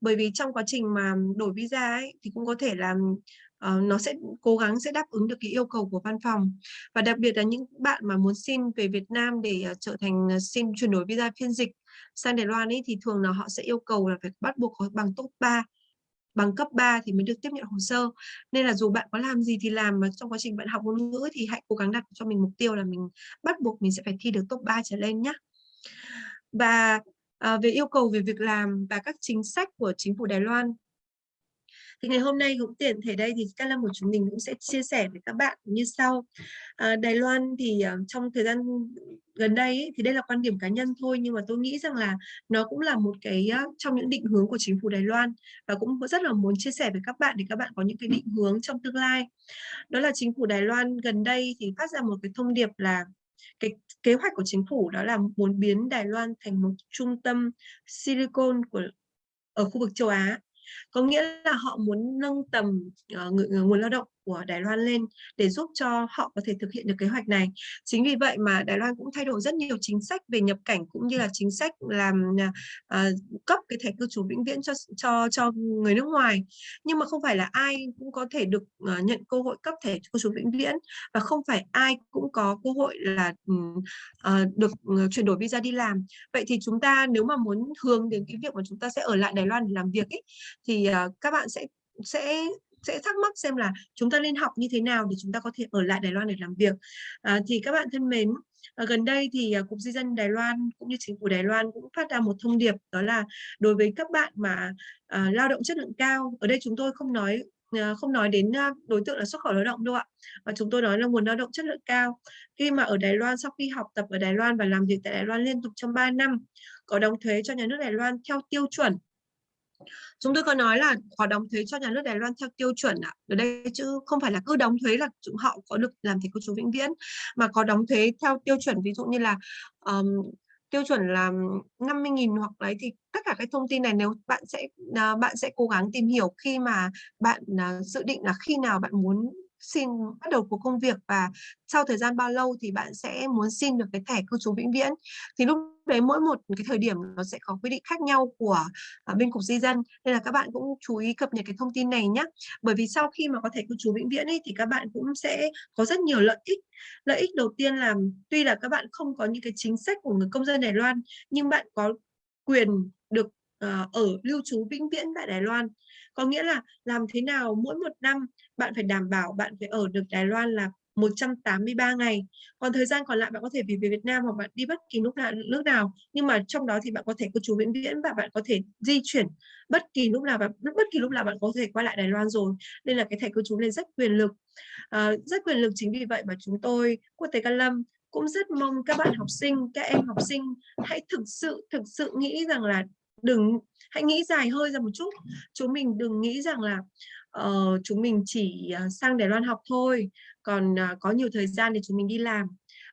Bởi vì trong quá trình mà đổi visa ấy thì cũng có thể là uh, nó sẽ cố gắng sẽ đáp ứng được cái yêu cầu của văn phòng. Và đặc biệt là những bạn mà muốn xin về Việt Nam để uh, trở thành uh, xin chuyển đổi visa phiên dịch sang Đài Loan ấy thì thường là họ sẽ yêu cầu là phải bắt buộc có bằng top 3 bằng cấp 3 thì mới được tiếp nhận hồ sơ. Nên là dù bạn có làm gì thì làm mà trong quá trình bạn học ngôn ngữ thì hãy cố gắng đặt cho mình mục tiêu là mình bắt buộc mình sẽ phải thi được top 3 trở lên nhé và à, về yêu cầu về việc làm và các chính sách của chính phủ Đài Loan thì ngày hôm nay cũng tiện thể đây thì các Lâm của chúng mình cũng sẽ chia sẻ với các bạn như sau. À, Đài Loan thì uh, trong thời gian gần đây ấy, thì đây là quan điểm cá nhân thôi nhưng mà tôi nghĩ rằng là nó cũng là một cái uh, trong những định hướng của chính phủ Đài Loan và cũng rất là muốn chia sẻ với các bạn để các bạn có những cái định hướng trong tương lai. Đó là chính phủ Đài Loan gần đây thì phát ra một cái thông điệp là cái kế hoạch của chính phủ đó là muốn biến Đài Loan thành một trung tâm silicon của ở khu vực châu Á có nghĩa là họ muốn nâng tầm uh, nguồn lao động của Đài Loan lên để giúp cho họ có thể thực hiện được kế hoạch này. Chính vì vậy mà Đài Loan cũng thay đổi rất nhiều chính sách về nhập cảnh cũng như là chính sách làm uh, cấp cái thẻ cư trú vĩnh viễn cho cho cho người nước ngoài. Nhưng mà không phải là ai cũng có thể được uh, nhận cơ hội cấp thẻ cư trú vĩnh viễn và không phải ai cũng có cơ hội là uh, được ừ, chuyển đổi visa đi làm. Vậy thì chúng ta nếu mà muốn hướng đến cái việc mà chúng ta sẽ ở lại Đài Loan để làm việc ấy, thì uh, các bạn sẽ sẽ sẽ thắc mắc xem là chúng ta nên học như thế nào để chúng ta có thể ở lại Đài Loan để làm việc. À, thì các bạn thân mến, à, gần đây thì à, Cục Di dân Đài Loan cũng như chính phủ Đài Loan cũng phát ra một thông điệp đó là đối với các bạn mà à, lao động chất lượng cao, ở đây chúng tôi không nói à, không nói đến à, đối tượng là xuất khẩu lao động đâu ạ Và chúng tôi nói là nguồn lao động chất lượng cao khi mà ở Đài Loan sau khi học tập ở Đài Loan và làm việc tại Đài Loan liên tục trong 3 năm có đóng thuế cho nhà nước Đài Loan theo tiêu chuẩn chúng tôi có nói là có đóng thuế cho nhà nước Đài Loan theo tiêu chuẩn ạ. Ở đây chứ không phải là cứ đóng thuế là chúng họ có được làm thầy cư trú vĩnh viễn mà có đóng thuế theo tiêu chuẩn ví dụ như là um, tiêu chuẩn là 50.000 hoặc đấy thì tất cả cái thông tin này nếu bạn sẽ uh, bạn sẽ cố gắng tìm hiểu khi mà bạn uh, dự định là khi nào bạn muốn xin bắt đầu cuộc công việc và sau thời gian bao lâu thì bạn sẽ muốn xin được cái thẻ cư trú vĩnh viễn? Thì lúc đấy mỗi một cái thời điểm nó sẽ có quy định khác nhau của uh, bên cục di dân nên là các bạn cũng chú ý cập nhật cái thông tin này nhé bởi vì sau khi mà có thẻ cư trú vĩnh viễn ấy, thì các bạn cũng sẽ có rất nhiều lợi ích. Lợi ích đầu tiên là tuy là các bạn không có những cái chính sách của người công dân Đài Loan nhưng bạn có quyền được uh, ở lưu trú vĩnh viễn tại Đài Loan có nghĩa là làm thế nào mỗi một năm bạn phải đảm bảo bạn phải ở được Đài Loan là 183 ngày. Còn thời gian còn lại bạn có thể về Việt Nam hoặc bạn đi bất kỳ lúc nào nước nào. Nhưng mà trong đó thì bạn có thể cư trú vĩnh viễn và bạn có thể di chuyển bất kỳ lúc nào và bất kỳ lúc nào bạn có thể quay lại Đài Loan rồi. Nên là cái thẻ cư trú này rất quyền lực. À, rất quyền lực chính vì vậy mà chúng tôi quốc tế Can Lâm cũng rất mong các bạn học sinh, các em học sinh hãy thực sự thực sự nghĩ rằng là đừng hãy nghĩ dài hơi ra một chút. Chúng mình đừng nghĩ rằng là uh, chúng mình chỉ uh, sang Đài Loan học thôi. Còn uh, có nhiều thời gian để chúng mình đi làm.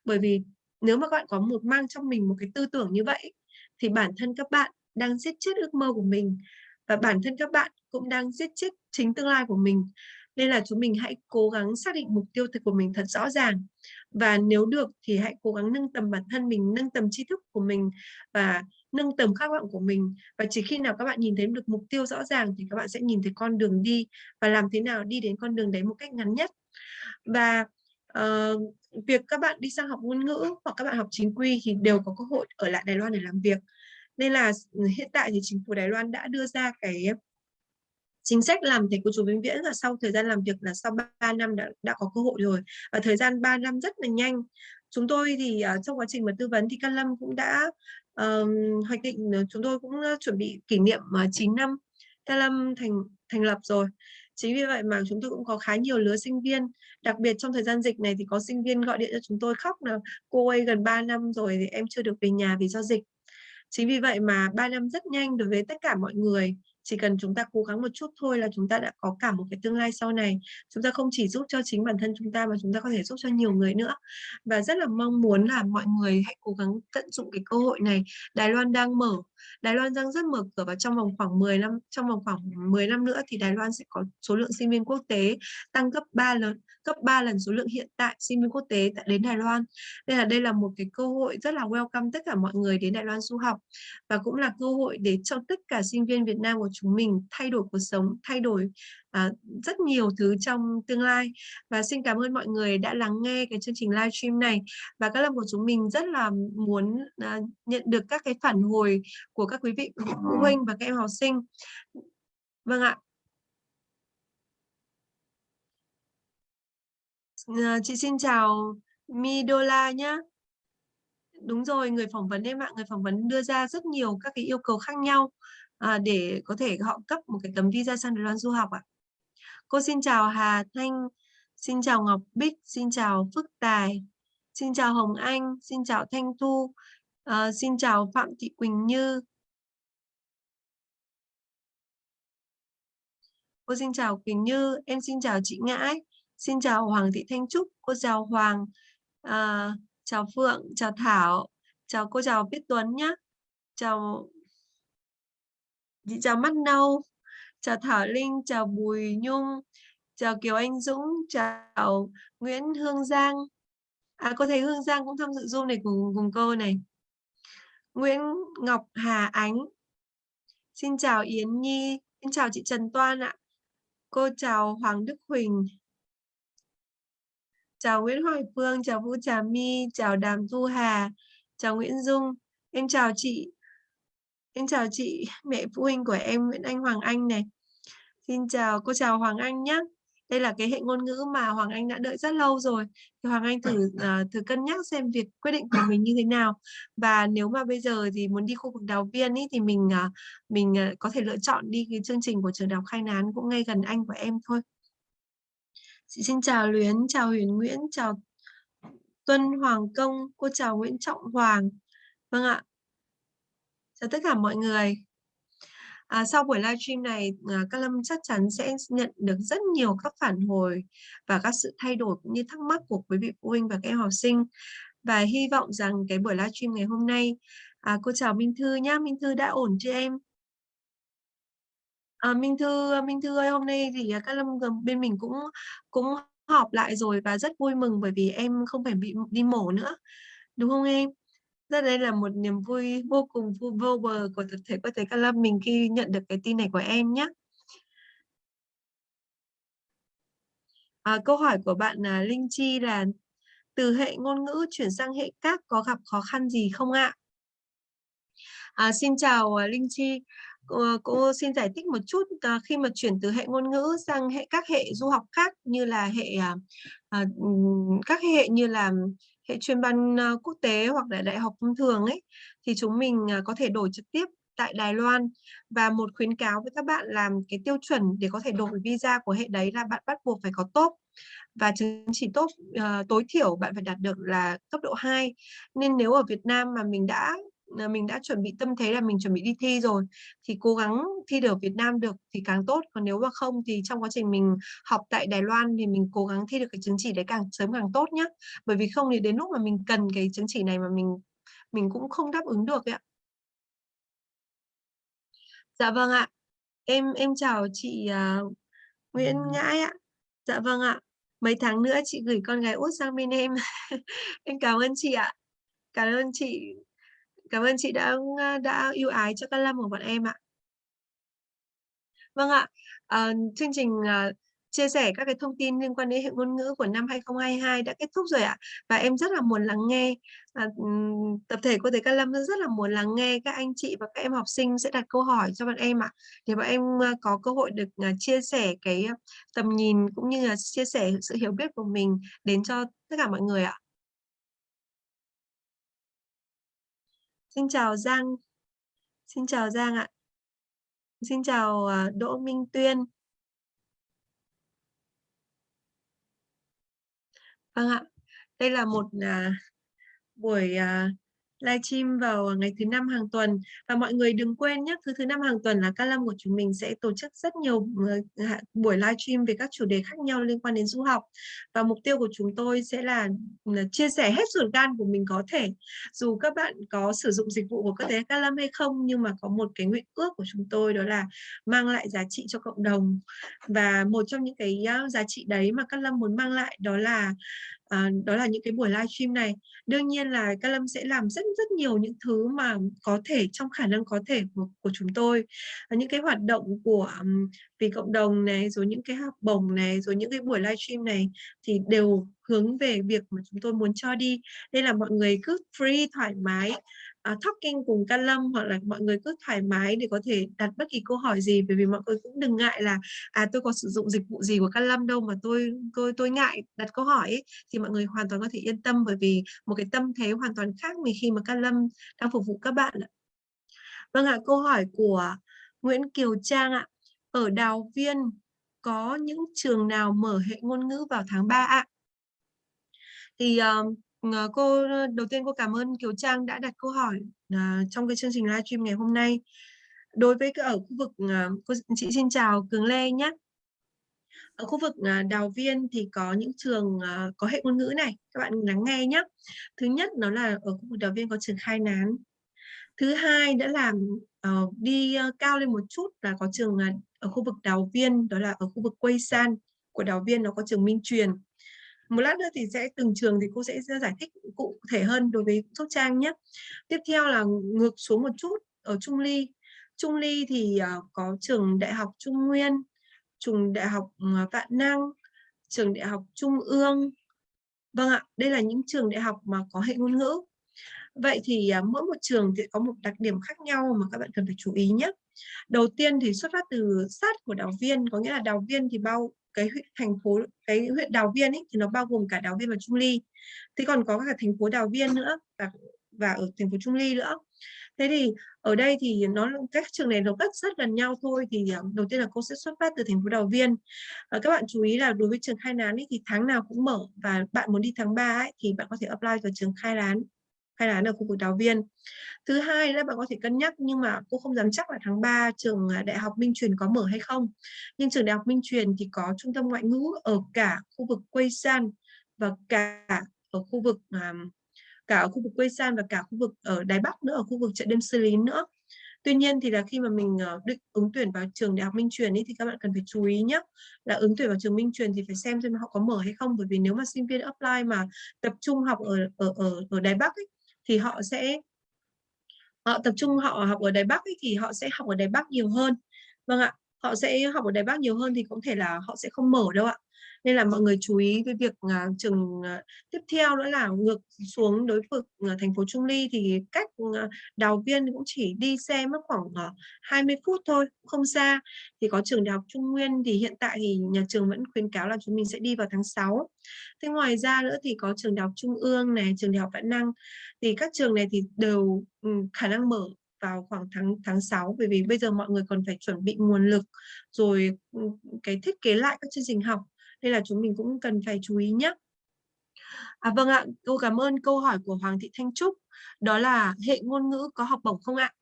Bởi vì nếu mà các bạn có một mang trong mình một cái tư tưởng như vậy thì bản thân các bạn đang giết chết ước mơ của mình. Và bản thân các bạn cũng đang giết chết chính tương lai của mình. Nên là chúng mình hãy cố gắng xác định mục tiêu thực của mình thật rõ ràng. Và nếu được thì hãy cố gắng nâng tầm bản thân mình nâng tầm tri thức của mình. Và nâng tầm khát vọng của mình. Và chỉ khi nào các bạn nhìn thấy được mục tiêu rõ ràng thì các bạn sẽ nhìn thấy con đường đi và làm thế nào đi đến con đường đấy một cách ngắn nhất. Và uh, việc các bạn đi sang học ngôn ngữ hoặc các bạn học chính quy thì đều có cơ hội ở lại Đài Loan để làm việc. Nên là ừ, hiện tại thì chính phủ Đài Loan đã đưa ra cái chính sách làm thầy cô chú vĩnh viễn là sau thời gian làm việc là sau 3 năm đã, đã có cơ hội rồi. Và thời gian 3 năm rất là nhanh. Chúng tôi thì uh, trong quá trình mà tư vấn thì Can Lâm cũng đã uh, hoạch định ờ, chúng tôi cũng chuẩn bị kỷ niệm ờ, 9 năm Can thành thành lập rồi. Chính vì vậy mà chúng tôi cũng có khá nhiều lứa sinh viên. Đặc biệt trong thời gian dịch này thì có sinh viên gọi điện cho chúng tôi khóc là cô ơi gần 3 năm rồi thì em chưa được về nhà vì do dịch. Chính vì vậy mà 3 năm rất nhanh đối với tất cả mọi người chỉ cần chúng ta cố gắng một chút thôi là chúng ta đã có cả một cái tương lai sau này. Chúng ta không chỉ giúp cho chính bản thân chúng ta mà chúng ta có thể giúp cho nhiều người nữa. Và rất là mong muốn là mọi người hãy cố gắng tận dụng cái cơ hội này. Đài Loan đang mở, Đài Loan đang rất mở cửa và trong vòng khoảng 10 năm, trong vòng khoảng 10 năm nữa thì Đài Loan sẽ có số lượng sinh viên quốc tế tăng gấp 3 lần, gấp 3 lần số lượng hiện tại sinh viên quốc tế đến Đài Loan. Nên là đây là một cái cơ hội rất là welcome tất cả mọi người đến Đài Loan du học. Và cũng là cơ hội để cho tất cả sinh viên Việt Nam của chúng mình thay đổi cuộc sống thay đổi à, rất nhiều thứ trong tương lai. Và xin cảm ơn mọi người đã lắng nghe cái chương trình live stream này. Và các lâm của chúng mình rất là muốn à, nhận được các cái phản hồi của các quý vị phụ huynh và các em học sinh. Vâng ạ. À, chị xin chào Midola nhé đúng rồi người phỏng vấn em ạ. Người phỏng vấn đưa ra rất nhiều các cái yêu cầu khác nhau à, để có thể họ cấp một cái tấm visa sang Đài Loan du học ạ Cô xin chào Hà Thanh, xin chào Ngọc Bích, xin chào Phước Tài, xin chào Hồng Anh, xin chào Thanh Thu, uh, xin chào Phạm Thị Quỳnh Như. Cô xin chào Quỳnh Như, em xin chào chị Ngãi, xin chào Hoàng Thị Thanh Trúc, cô chào Hoàng, uh, chào Phượng, chào Thảo, chào cô chào Viết Tuấn nhé, chào chị chào Mắt Nâu, chào Thảo Linh, chào Bùi Nhung, chào Kiều Anh Dũng, chào Nguyễn Hương Giang. À, cô thấy Hương Giang cũng tham dự Zoom này cùng, cùng cô này. Nguyễn Ngọc Hà Ánh. Xin chào Yến Nhi, xin chào chị Trần Toan ạ. Cô chào Hoàng Đức Huỳnh. Chào Nguyễn Hoài Phương, chào Vũ Trà My, chào Đàm Thu Hà, chào Nguyễn Dung. Em chào chị. Em chào chị, mẹ phụ huynh của em Nguyễn Anh Hoàng Anh này. Xin chào, cô chào Hoàng Anh nhé. Đây là cái hệ ngôn ngữ mà Hoàng Anh đã đợi rất lâu rồi. Thì Hoàng Anh thử uh, thử cân nhắc xem việc quyết định của mình như thế nào. Và nếu mà bây giờ thì muốn đi khu vực đào viên ý, thì mình uh, mình uh, có thể lựa chọn đi cái chương trình của trường đại học Khai Nán cũng ngay gần anh của em thôi. Chị xin chào Luyến, chào Huyền Nguyễn, chào Tuân Hoàng Công, cô chào Nguyễn Trọng Hoàng. Vâng ạ. Chào tất cả mọi người. À, sau buổi livestream này, à, các Lâm chắc chắn sẽ nhận được rất nhiều các phản hồi và các sự thay đổi cũng như thắc mắc của quý vị phụ huynh và các em học sinh. Và hy vọng rằng cái buổi livestream ngày hôm nay, à, cô chào Minh Thư nhá, Minh Thư đã ổn chưa em? À, Minh Thư, Minh Thư ơi, hôm nay thì à, các Lâm bên mình cũng cũng họp lại rồi và rất vui mừng bởi vì em không phải bị đi mổ nữa, đúng không em? Rất đây là một niềm vui vô cùng vô, vô bờ của tập thể quốc tế Ca Lâm mình khi nhận được cái tin này của em nhé. À, câu hỏi của bạn là Linh Chi là từ hệ ngôn ngữ chuyển sang hệ các có gặp khó khăn gì không ạ? À, xin chào à, Linh Chi. Cô, cô xin giải thích một chút à, khi mà chuyển từ hệ ngôn ngữ sang hệ các hệ du học khác như là hệ à, à các hệ như là hệ chuyên ban ờ, quốc tế hoặc là đại học thông thường ấy thì chúng mình ờ, có thể đổi trực tiếp tại Đài Loan. Và một khuyến cáo với các bạn làm cái tiêu chuẩn để có thể đổi visa của hệ đấy là bạn bắt buộc phải có tốt. Và chứng chỉ tốt uh, tối thiểu bạn phải đạt được là cấp độ 2 nên nếu ở Việt Nam mà mình đã mình đã chuẩn bị tâm thế là mình chuẩn bị đi thi rồi thì cố gắng thi được Việt Nam được thì càng tốt. Còn nếu mà không thì trong quá trình mình học tại Đài Loan thì mình cố gắng thi được cái chứng chỉ đấy càng sớm càng tốt nhé bởi vì không thì đến lúc mà mình cần cái chứng chỉ này mà mình mình cũng không đáp ứng được ạ. Dạ vâng ạ. Em em chào chị uh, Nguyễn Ngãi ạ. Dạ vâng ạ. Mấy tháng nữa chị gửi con gái út sang bên em. Em cảm ơn chị ạ. Cảm ơn chị. Cảm ơn chị đã đã ưu ái cho các Lâm của bọn em ạ. Vâng ạ, à, chương trình à, chia sẻ các cái thông tin liên quan đến hệ ngôn ngữ của năm 2022 đã kết thúc rồi ạ. Và em rất là muốn lắng nghe, à, tập thể cô thầy Các Lâm rất là muốn lắng nghe các anh chị và các em học sinh sẽ đặt câu hỏi cho bọn em ạ. Để bọn em có cơ hội được chia sẻ cái tầm nhìn cũng như là chia sẻ sự hiểu biết của mình đến cho tất cả mọi người ạ. Xin chào Giang. Xin chào Giang ạ. Xin chào à, Đỗ Minh Tuyên. Vâng ạ. Đây là một uh, buổi uh, livestream vào ngày thứ năm hàng tuần. Và mọi người đừng quên nhé thứ thứ năm hàng tuần là Ca Lâm của chúng mình sẽ tổ chức rất nhiều ờ, buổi buổi livestream về các chủ đề khác nhau liên quan đến du học. Và mục tiêu của chúng tôi sẽ là, là chia sẻ hết ruột gan của mình có thể. Dù các bạn có sử dụng dịch vụ của cơ thể Ca Lâm hay không nhưng mà có một cái nguyện ước của chúng tôi đó là mang lại giá trị cho cộng đồng. Và một trong những cái giá trị đấy mà ca-lâm muốn mang lại đó là à, đó là những cái buổi livestream này. Đương nhiên là Ca Lâm sẽ làm rất rất nhiều những thứ mà có thể trong khả năng có thể của, của chúng tôi. À, những cái hoạt động của um, vì cộng đồng này rồi những cái học bổng này rồi những cái buổi livestream này thì đều hướng về việc mà chúng tôi muốn cho đi. Nên là mọi người cứ free thoải mái À, uh, talking cùng ca Lâm hoặc là mọi người cứ thoải mái để có thể đặt bất kỳ câu hỏi gì bởi vì mọi người cũng đừng ngại là à tôi có sử dụng dịch vụ gì của ca Lâm đâu mà tôi tôi tôi ngại đặt câu hỏi ấy. thì mọi người hoàn toàn có thể yên tâm bởi vì một cái tâm thế hoàn toàn khác mình khi mà ca Lâm đang phục vụ các bạn ạ. Vâng ạ, câu hỏi của Nguyễn Kiều Trang ạ. Ở Đào Viên có những trường nào mở hệ ngôn ngữ vào tháng 3 ạ? Thì, ờ, Ờ, cô ờ, đầu tiên cô cảm ơn Kiều Trang đã đặt câu hỏi, ờ, trong cái chương trình livestream ngày hôm nay. Đối với ở khu vực, cô chị xin chào Cường Lê nhé. Ở khu vực, Đào Viên thì có những trường, có hệ ngôn ngữ này, các bạn lắng nghe nhé. Thứ nhất nó là ở khu vực Đào Viên có trường Khai Nán. Thứ hai đã là, đi, cao lên một chút là có trường, ở khu vực Đào Viên, đó là ở khu vực Quây San của Đào Viên nó có trường Minh Truyền. Một lát nữa thì sẽ từng trường thì cô sẽ giải thích cụ thể hơn đối với Sóc Trang nhé. Tiếp theo là ngược xuống một chút ở Trung Ly. Trung Ly thì, à, có trường Đại học Trung Nguyên, trường Đại học, ừ, Vạn Năng, trường Đại học Trung ương. Vâng ạ, đây là những trường đại học mà có hệ ngôn ngữ. Vậy thì, à, mỗi một trường thì có một đặc điểm khác nhau mà các bạn cần phải chú ý nhé. Đầu tiên thì xuất phát từ sát của Đào Viên, có nghĩa là Đào Viên thì bao cái thành phố cái huyện Đào Viên ấy thì nó bao gồm cả Đào Viên và Trung Ly. Thế còn có cả thành phố Đào Viên nữa và và ở thành phố Trung Ly nữa. Thế thì ở đây thì nó các trường này nó rất rất gần nhau thôi thì à, đầu tiên là cô sẽ xuất phát từ thành phố Đào Viên. À, các bạn chú ý là đối với trường Khai Lán ấy, thì tháng nào cũng mở và bạn muốn đi tháng 3 ấy, thì bạn có thể apply vào trường Khai Lán hay là ở khu vực Đào Viên. Thứ hai là bạn có thể cân nhắc nhưng mà cô không dám chắc là tháng 3 trường à, Đại học Minh Truyền có mở hay không. Nhưng trường Đại học Minh Truyền thì có trung tâm ngoại ngữ ở cả khu vực Quây San và cả ở khu vực à, cả ở khu vực Quê San và cả khu vực ở Đài Bắc nữa, ở khu vực chợ đêm Sư Lý nữa. Tuy nhiên thì là khi mà mình ờ, định ứng tuyển vào trường Đại học Minh Truyền ấy, thì các bạn cần phải chú ý nhé là ứng tuyển vào trường Minh Truyền thì phải xem xem họ có mở hay không bởi vì nếu mà sinh viên apply mà tập trung học ở ở ở ở Đài Bắc ấy, thì họ sẽ họ tập trung họ học ở Đài Bắc ấy, thì họ sẽ học ở Đài Bắc nhiều hơn. Vâng ạ họ sẽ học ở Đài Bắc nhiều hơn thì cũng thể là họ sẽ không mở đâu ạ nên là mọi người chú ý cái việc à, uh, trường uh, à, tiếp theo nữa là ngược xuống đối vực uh, thành phố Trung Ly thì cách uh, Đào Viên cũng chỉ đi xe mất khoảng uh, 20 phút thôi không xa. Thì có trường Đại học Trung Nguyên thì hiện tại thì nhà trường vẫn khuyến cáo là chúng mình sẽ đi vào tháng 6 thế ngoài ra nữa thì có trường Đại học Trung ương này trường Đại học Vạn Năng. Thì các trường này thì đều um, khả năng mở vào khoảng tháng tháng 6 bởi vì bây giờ mọi người còn phải chuẩn bị nguồn lực rồi ừ, cái thiết kế lại các chương trình học nên là chúng mình cũng cần phải chú ý nhé. À, vâng ạ, cô cảm ơn câu hỏi của Hoàng Thị Thanh Trúc. Đó là hệ ngôn ngữ có học bổng không ạ?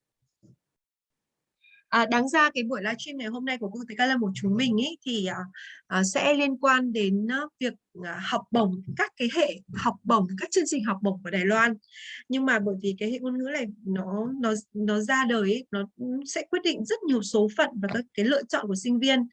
À, đáng ra cái buổi livestream ngày hôm nay của cô Thầy Ca Lâm của chúng mình ý, thì à, à, sẽ liên quan đến à, việc À, học bổng các cái hệ học bổng các chương trình học bổng của Đài Loan. Nhưng mà bởi vì cái hệ ngôn ngữ này nó nó nó ra đời ấy, nó sẽ quyết định rất nhiều số phận và các cái lựa chọn của sinh viên.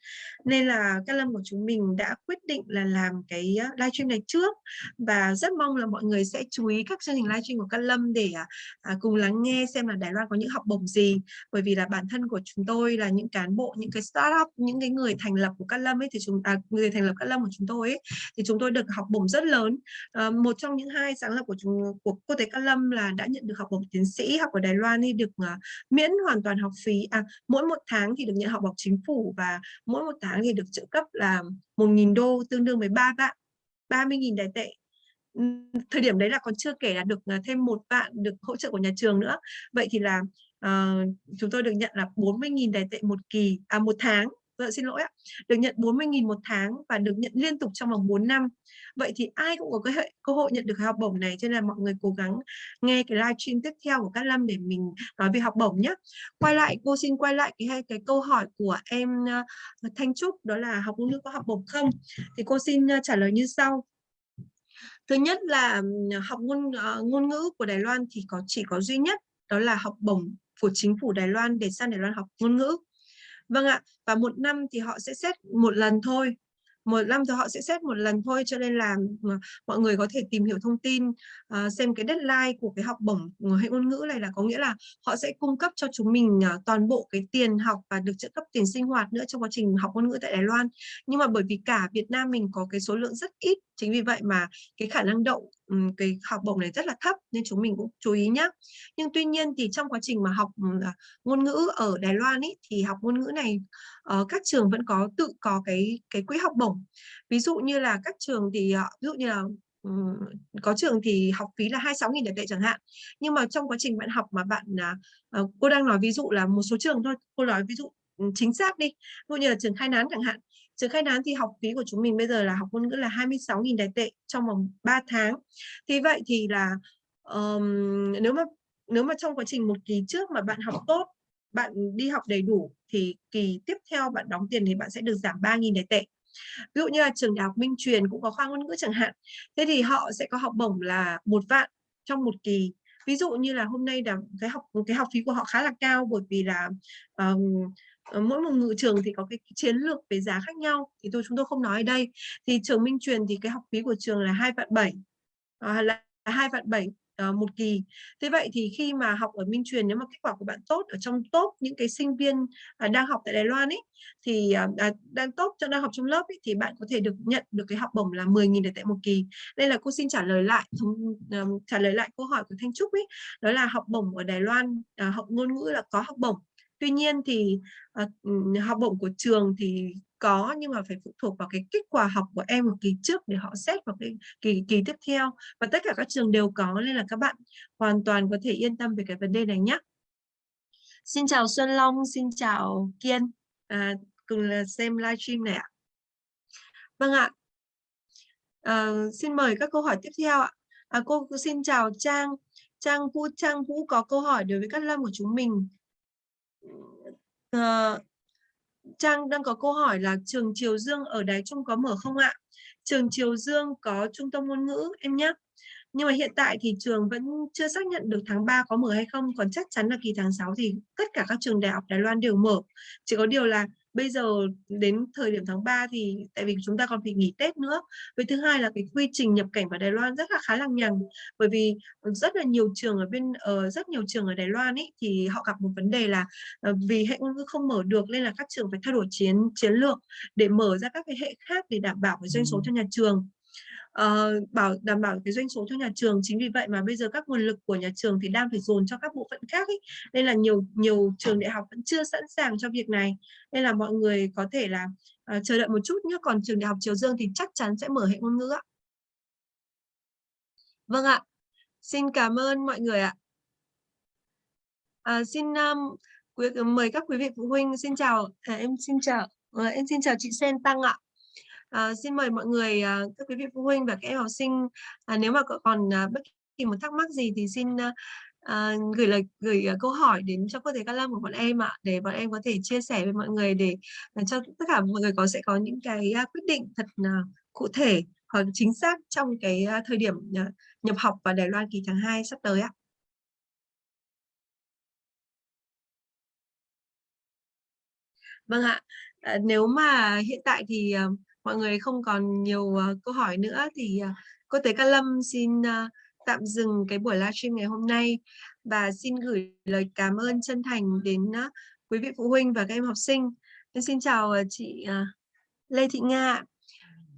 Nên là các Lâm của chúng mình đã quyết định là làm cái à, livestream này trước. Và rất mong là mọi người sẽ chú ý các chương trình livestream của các Lâm để à, à, cùng lắng nghe xem là Đài Loan có những học bổng gì. Bởi vì là bản thân của chúng tôi là những cán bộ những cái startup những cái người thành lập của các Lâm ấy thì chúng à, người thành lập các Lâm của chúng tôi ấy thì chúng chúng tôi được học bổng rất lớn. À, một trong những hai sáng lập của chúng của cô tế Cát Lâm là đã nhận được học bổng tiến sĩ học ở Đài Loan thì được uh, miễn hoàn toàn học phí à mỗi một tháng thì được nhận học bổng chính phủ và mỗi một tháng thì được trợ cấp là 1.000 đô tương đương với ba vạn 30.000 đài tệ. Thời điểm đấy là còn chưa kể là được ờ, thêm một vạn được hỗ trợ của nhà trường nữa. Vậy thì là uh, chúng tôi được nhận là 40.000 đài tệ một kỳ à một tháng. Vâng, xin lỗi ạ. Được nhận 40.000 một tháng và được nhận liên tục trong vòng 4 năm. Vậy thì ai cũng có cái hệ, cơ hội nhận được học bổng này cho nên là mọi người cố gắng nghe cái live stream tiếp theo của các Lâm để mình nói về học bổng nhé. Quay lại cô xin quay lại cái cái câu hỏi của em uh, Thanh Trúc đó là học ngôn ngữ có học bổng không? Thì cô xin uh, trả lời như sau. Thứ nhất là học ngôn uh, ngôn ngữ của Đài Loan thì có chỉ có duy nhất đó là học bổng của chính phủ Đài Loan để sang Đài Loan học ngôn ngữ. Vâng ạ, và một năm thì họ sẽ xét một lần thôi. Một năm thì họ sẽ xét một lần thôi cho nên là ờ, mọi người có thể tìm hiểu thông tin uh, xem cái deadline của cái học bổng hệ ngôn ngữ này là có nghĩa là họ sẽ cung cấp cho chúng mình uh, toàn bộ cái tiền học và được trợ cấp tiền sinh hoạt nữa trong quá trình học ngôn ngữ tại Đài Loan. Nhưng mà bởi vì cả Việt Nam mình có cái số lượng rất ít chính vì vậy mà cái khả năng đậu cái học bổng này rất là thấp nên chúng mình cũng chú ý nhé nhưng tuy nhiên thì trong quá trình mà học à, ngôn ngữ ở Đài Loan ý, thì học ngôn ngữ này ờ, các trường vẫn có tự có cái cái quỹ học bổng. Ví dụ như là các trường thì ờ, ví dụ như là có trường thì học phí là 26.000 đài tệ chẳng hạn. Nhưng mà trong quá trình bạn học mà bạn à, ờ, cô đang nói ví dụ là một số trường thôi cô nói ví dụ chính xác đi ví dụ như là trường khai nán chẳng hạn sự khai nán thì học phí của chúng mình bây giờ là học ngôn ngữ là 26.000 đài tệ trong vòng 3 tháng. Thì vậy thì là um, nếu mà nếu mà trong quá trình một kỳ trước mà bạn học tốt bạn đi học đầy đủ thì kỳ tiếp theo bạn đóng tiền thì bạn sẽ được giảm 3.000 đài tệ. Ví dụ như là trường đại học Minh Truyền cũng có khoa ngôn ngữ chẳng hạn thế thì họ sẽ có học bổng là một vạn trong một kỳ. Ví dụ như là hôm nay là cái học cái học phí của họ khá là cao bởi vì là um, Ờ, mỗi một ngự trường thì có cái chiến lược về giá khác nhau thì tôi chúng tôi không nói ở đây. Thì trường Minh Truyền thì cái học phí của trường là hai vạn bảy ờ, là hai vạn bảy ờ, một kỳ. Thế vậy thì khi mà học ở Minh Truyền nếu mà kết quả của bạn tốt ở trong top những cái sinh viên à, đang học tại Đài Loan ấy thì à, à, đang tốt cho đang học trong lớp ấy, thì bạn có thể được nhận được cái học bổng là 10.000 để tại một kỳ. Đây là cô xin trả lời lại trả lời lại câu hỏi của Thanh Trúc ấy đó là học bổng ở Đài Loan học ngôn ngữ là có học bổng tuy nhiên thì uh, học bổng của trường thì có nhưng mà phải phụ thuộc vào cái kết quả học của em một kỳ trước để họ xét vào cái kỳ kỳ tiếp theo. Và tất cả các trường đều có nên là các bạn hoàn toàn có thể yên tâm về cái vấn đề này nhé Xin chào Xuân Long, xin chào Kiên. À, cùng là xem livestream này ạ. Vâng ạ. À, xin mời các câu hỏi tiếp theo ạ. À, cô xin chào Trang. Trang Vũ Trang Vũ có câu hỏi đối với các lâm của chúng mình. Ờ, Trang đang có câu hỏi là trường Triều Dương ở Đài Trung có mở không ạ? Trường Triều Dương có trung tâm ngôn ngữ em nhé. Nhưng mà hiện tại thì trường vẫn chưa xác nhận được tháng 3 có mở hay không, còn chắc chắn là kỳ tháng 6 thì tất cả các trường đại học Đài Loan đều mở. Chỉ có điều là bây giờ đến thời điểm tháng 3 thì tại vì chúng ta còn phải nghỉ Tết nữa. Với thứ hai là cái quy trình nhập cảnh vào Đài Loan rất là khá là nhằn bởi vì rất là nhiều trường ở bên uh, rất nhiều trường ở Đài Loan ấy thì họ gặp một vấn đề là uh, vì hệ ngôn ngữ không mở được nên là các trường phải thay đổi chiến chiến lược để mở ra các cái hệ khác để đảm bảo cái doanh số cho nhà trường uh, bảo đảm bảo cái doanh số cho nhà trường. Chính vì vậy mà bây giờ các nguồn lực của nhà trường thì đang phải dồn cho các bộ phận khác ấy. nên là nhiều nhiều trường đại học vẫn chưa sẵn sàng cho việc này. Nên là mọi người có thể là uh, chờ đợi một chút nhé. Còn trường đại học Triều Dương thì chắc chắn sẽ mở hệ ngôn ngữ ạ. Vâng ạ. Xin cảm ơn mọi người ạ. À, xin um, quý, mời các quý vị phụ huynh. Xin chào à, em xin chào à, em xin chào chị Sen Tăng ạ. À, xin mời mọi người, à, các quý vị phụ huynh và các em học sinh, à, nếu mà còn à, bất kỳ một thắc mắc gì thì xin à, gửi lời gửi câu hỏi đến cho cô thầy Cát Lâm của bọn em ạ, để bọn em có thể chia sẻ với mọi người để cho tất cả mọi người có sẽ có những cái quyết định thật cụ thể hoặc chính xác trong cái thời điểm nhập học vào Đài Loan kỳ tháng 2 sắp tới ạ. Vâng ạ, à, nếu mà hiện tại thì mọi người không còn nhiều uh, câu hỏi nữa thì uh, cô Tế Ca Lâm xin uh, tạm dừng cái buổi livestream ngày hôm nay và xin gửi lời cảm ơn chân thành đến uh, quý vị phụ huynh và các em học sinh. Em xin chào uh, chị uh, Lê Thị Nga.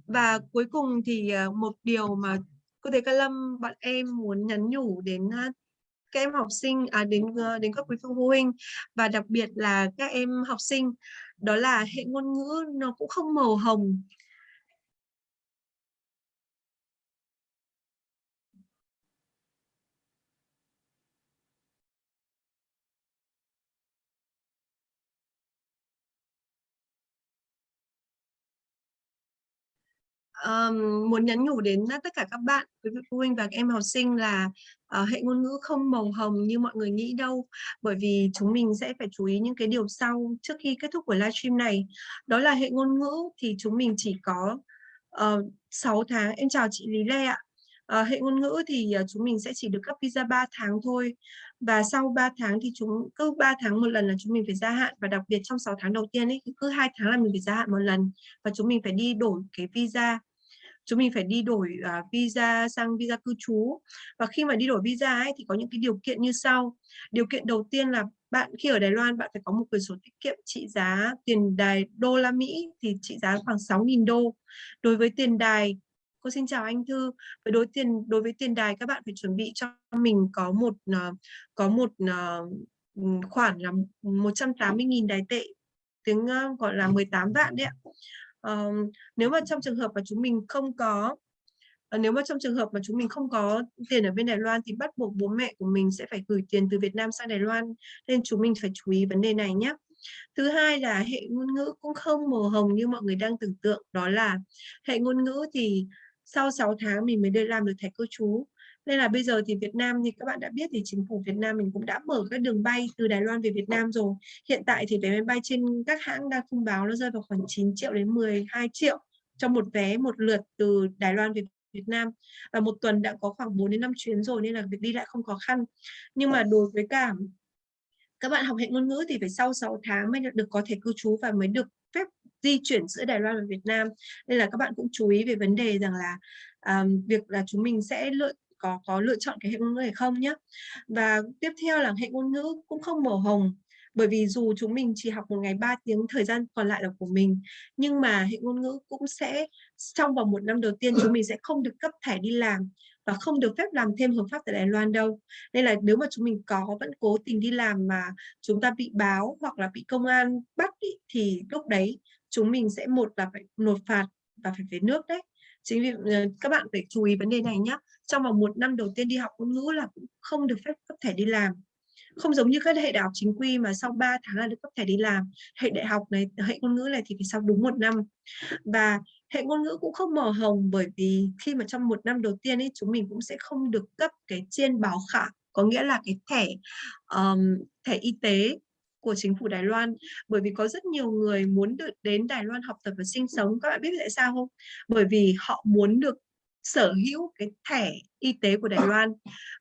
Và cuối cùng thì uh, một điều mà cô Tế Ca Lâm bọn em muốn nhắn nhủ đến uh, các em học sinh à, đến đến các quý phụ huynh và đặc biệt là các em học sinh đó là hệ ngôn ngữ nó cũng không màu hồng. Um, muốn nhắn nhủ đến tất cả các bạn, quý vị phụ huynh và các em học sinh là uh, hệ ngôn ngữ không màu hồng như mọi người nghĩ đâu. Bởi vì chúng mình sẽ phải chú ý những cái điều sau trước khi kết thúc của livestream này. Đó là hệ ngôn ngữ thì chúng mình chỉ có ờ, uh, 6 tháng. Em chào chị Lý Lê ạ. Uh, hệ ngôn ngữ thì uh, chúng mình sẽ chỉ được cấp visa 3 tháng thôi và sau 3 tháng thì chúng cứ 3 tháng một lần là chúng mình phải gia hạn và đặc biệt trong 6 tháng đầu tiên ấy cứ hai tháng là mình phải gia hạn một lần và chúng mình phải đi đổi cái visa chúng mình phải đi đổi uh, visa sang visa cư trú. Và khi mà đi đổi visa ấy thì có những cái điều kiện như sau. Điều kiện đầu tiên là bạn khi ở Đài Loan bạn phải có một quyển sổ tiết kiệm trị giá tiền đài đô la Mỹ thì trị giá khoảng 6.000 đô. Đối với tiền đài cô xin chào anh Thư. Với đối tiền đối với tiền đài các bạn phải chuẩn bị cho mình có một uh, có một uh, khoản là 180.000 đài tệ. Tiếng uh, gọi là 18 vạn đấy ạ uh, nếu mà trong trường hợp mà chúng mình không có uh, nếu mà trong trường hợp mà chúng mình không có tiền ở bên Đài Loan thì bắt buộc bố mẹ của mình sẽ phải gửi tiền từ Việt Nam sang Đài Loan nên chúng mình phải chú ý vấn đề này nhé Thứ hai là hệ ngôn ngữ cũng không màu hồng như mọi người đang tưởng tượng, đó là hệ ngôn ngữ thì sau 6 tháng mình mới đi làm được thẻ cư trú. Nên là bây giờ thì Việt Nam như các bạn đã biết thì chính phủ Việt Nam mình cũng đã mở các đường bay từ Đài Loan về Việt Nam rồi. Hiện tại thì vé máy bay trên các hãng đang thông báo nó rơi vào khoảng 9 triệu đến 12 triệu cho một vé một lượt từ Đài Loan về Việt Nam. Và một tuần đã có khoảng 4 đến 5 chuyến rồi nên là việc đi lại không khó khăn. Nhưng mà đối với cả các bạn học hệ ngôn ngữ thì phải sau 6 tháng mới được có thể cư trú và mới được phép di chuyển giữa Đài Loan và Việt Nam. Nên là các bạn cũng chú ý về vấn đề rằng là um, việc là chúng mình sẽ lựa có có lựa chọn cái hệ ngôn ngữ hay không nhé. Và tiếp theo là hệ ngôn ngữ cũng không màu hồng bởi vì dù chúng mình chỉ học một ngày 3 tiếng thời gian còn lại là của mình nhưng mà hệ ngôn ngữ cũng sẽ trong vòng một năm đầu tiên chúng mình sẽ không được cấp thẻ đi làm và không được phép làm thêm hợp pháp tại Đài Loan đâu. Nên là nếu mà chúng mình có vẫn cố tình đi làm mà chúng ta bị báo hoặc là bị công an bắt ý, thì lúc đấy chúng mình sẽ một là phải nộp phạt và phải về nước đấy. Chính vì ờ, các bạn phải chú ý vấn đề này nhé. Trong vòng một năm đầu tiên đi học ngôn ngữ là cũng không được phép cấp thẻ đi làm. Không giống như các hệ đại học chính quy mà sau 3 tháng là được cấp thẻ đi làm. Hệ đại học này, hệ ngôn ngữ này thì phải sau đúng một năm. Và hệ ngôn ngữ cũng không mở hồng bởi vì khi mà trong một năm đầu tiên ấy chúng mình cũng sẽ không được cấp cái chiên báo khả có nghĩa là cái thẻ um, thẻ y tế của chính phủ Đài Loan bởi vì có rất nhiều người muốn được đến Đài Loan học tập và sinh sống các bạn biết tại sao không bởi vì họ muốn được sở hữu cái thẻ y tế của Đài Loan.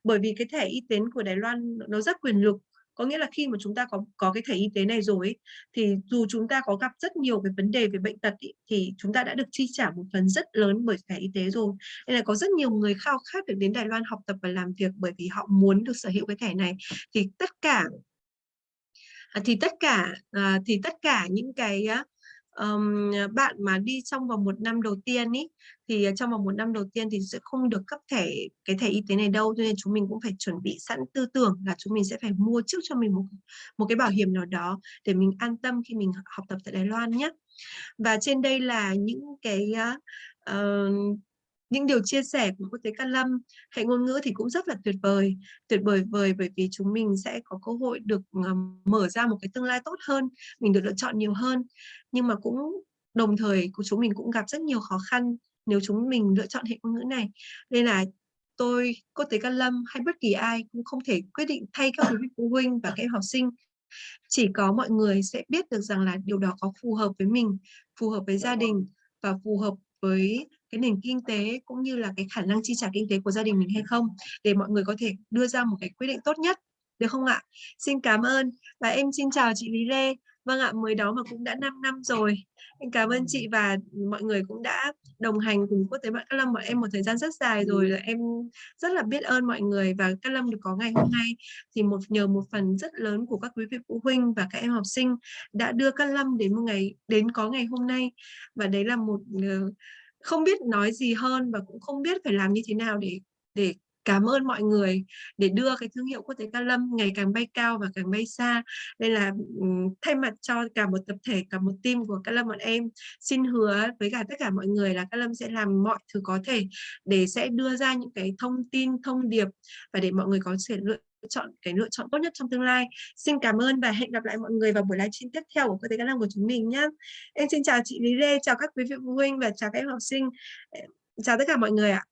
Bởi vì cái thẻ y tế của Đài Loan nó rất quyền lực. Có nghĩa là khi mà chúng ta có có cái thẻ y tế này rồi ấy, thì dù chúng ta có gặp rất nhiều cái vấn đề về bệnh tật ấy, thì chúng ta đã được chi trả một phần rất lớn bởi thẻ y tế rồi. Nên là có rất nhiều người khao khát được đến Đài Loan học tập và làm việc bởi vì họ muốn được sở hữu cái thẻ này. Thì tất cả à, thì tất cả à, thì tất cả những cái um, bạn mà đi trong vòng một năm đầu tiên ý thì ờ, trong vòng một năm đầu tiên thì sẽ không được cấp thẻ cái thẻ y tế này đâu cho nên chúng mình cũng phải chuẩn bị sẵn tư tưởng là chúng mình sẽ phải mua trước cho mình một một cái bảo hiểm nào đó để mình an tâm khi mình học tập tại Đài Loan nhé và trên đây là những cái uh, những điều chia sẻ của quốc tế Can Lâm hệ ngôn ngữ thì cũng rất là tuyệt vời. Tuyệt vời vời bởi vì chúng mình sẽ có cơ hội được ờ, mở ra một cái tương lai tốt hơn, mình được lựa chọn nhiều hơn. Nhưng mà cũng đồng thời của chúng mình cũng gặp rất nhiều khó khăn nếu chúng mình lựa chọn hệ ngôn ngữ này. Nên là tôi quốc tế Can Lâm hay bất kỳ ai cũng không thể quyết định thay các vị phụ huynh và các em học sinh. Chỉ có mọi người sẽ biết được rằng là điều đó có phù hợp với mình, phù hợp với gia đình và phù hợp với cái nền kinh tế cũng như là cái khả năng chi trả kinh tế của gia đình mình hay không để mọi người có thể đưa ra một cái quyết định tốt nhất được không ạ? Xin cảm ơn và em xin chào chị Lý Lê. Vâng ạ, mới đó mà cũng đã 5 năm rồi. Em cảm ơn chị và mọi người cũng đã đồng hành cùng Quốc tế Bạn Cát Lâm bọn em một thời gian rất dài rồi. Là em rất là biết ơn mọi người và Cát Lâm được có ngày hôm nay thì một nhờ một phần rất lớn của các quý vị phụ huynh và các em học sinh đã đưa Cát Lâm đến một ngày đến có ngày hôm nay và đấy là một uh, không biết nói gì hơn và cũng không biết phải làm như thế nào để để cảm ơn mọi người, để đưa cái thương hiệu quốc tế ca Lâm ngày càng bay cao và càng bay xa. Nên là thay mặt cho cả một tập thể, cả một team của ca Lâm bọn em, xin hứa với cả tất cả mọi người là ca Lâm sẽ làm mọi thứ có thể để sẽ đưa ra những cái thông tin, thông điệp và để mọi người có thể lựa chọn cái lựa chọn tốt nhất trong tương lai. Xin cảm ơn và hẹn gặp lại mọi người vào buổi livestream tiếp theo của cơ tế Cá Năng của chúng mình nhé. Em xin chào chị Lý Lê, chào các quý vị phụ huynh và chào các em học sinh. Chào tất cả mọi người ạ.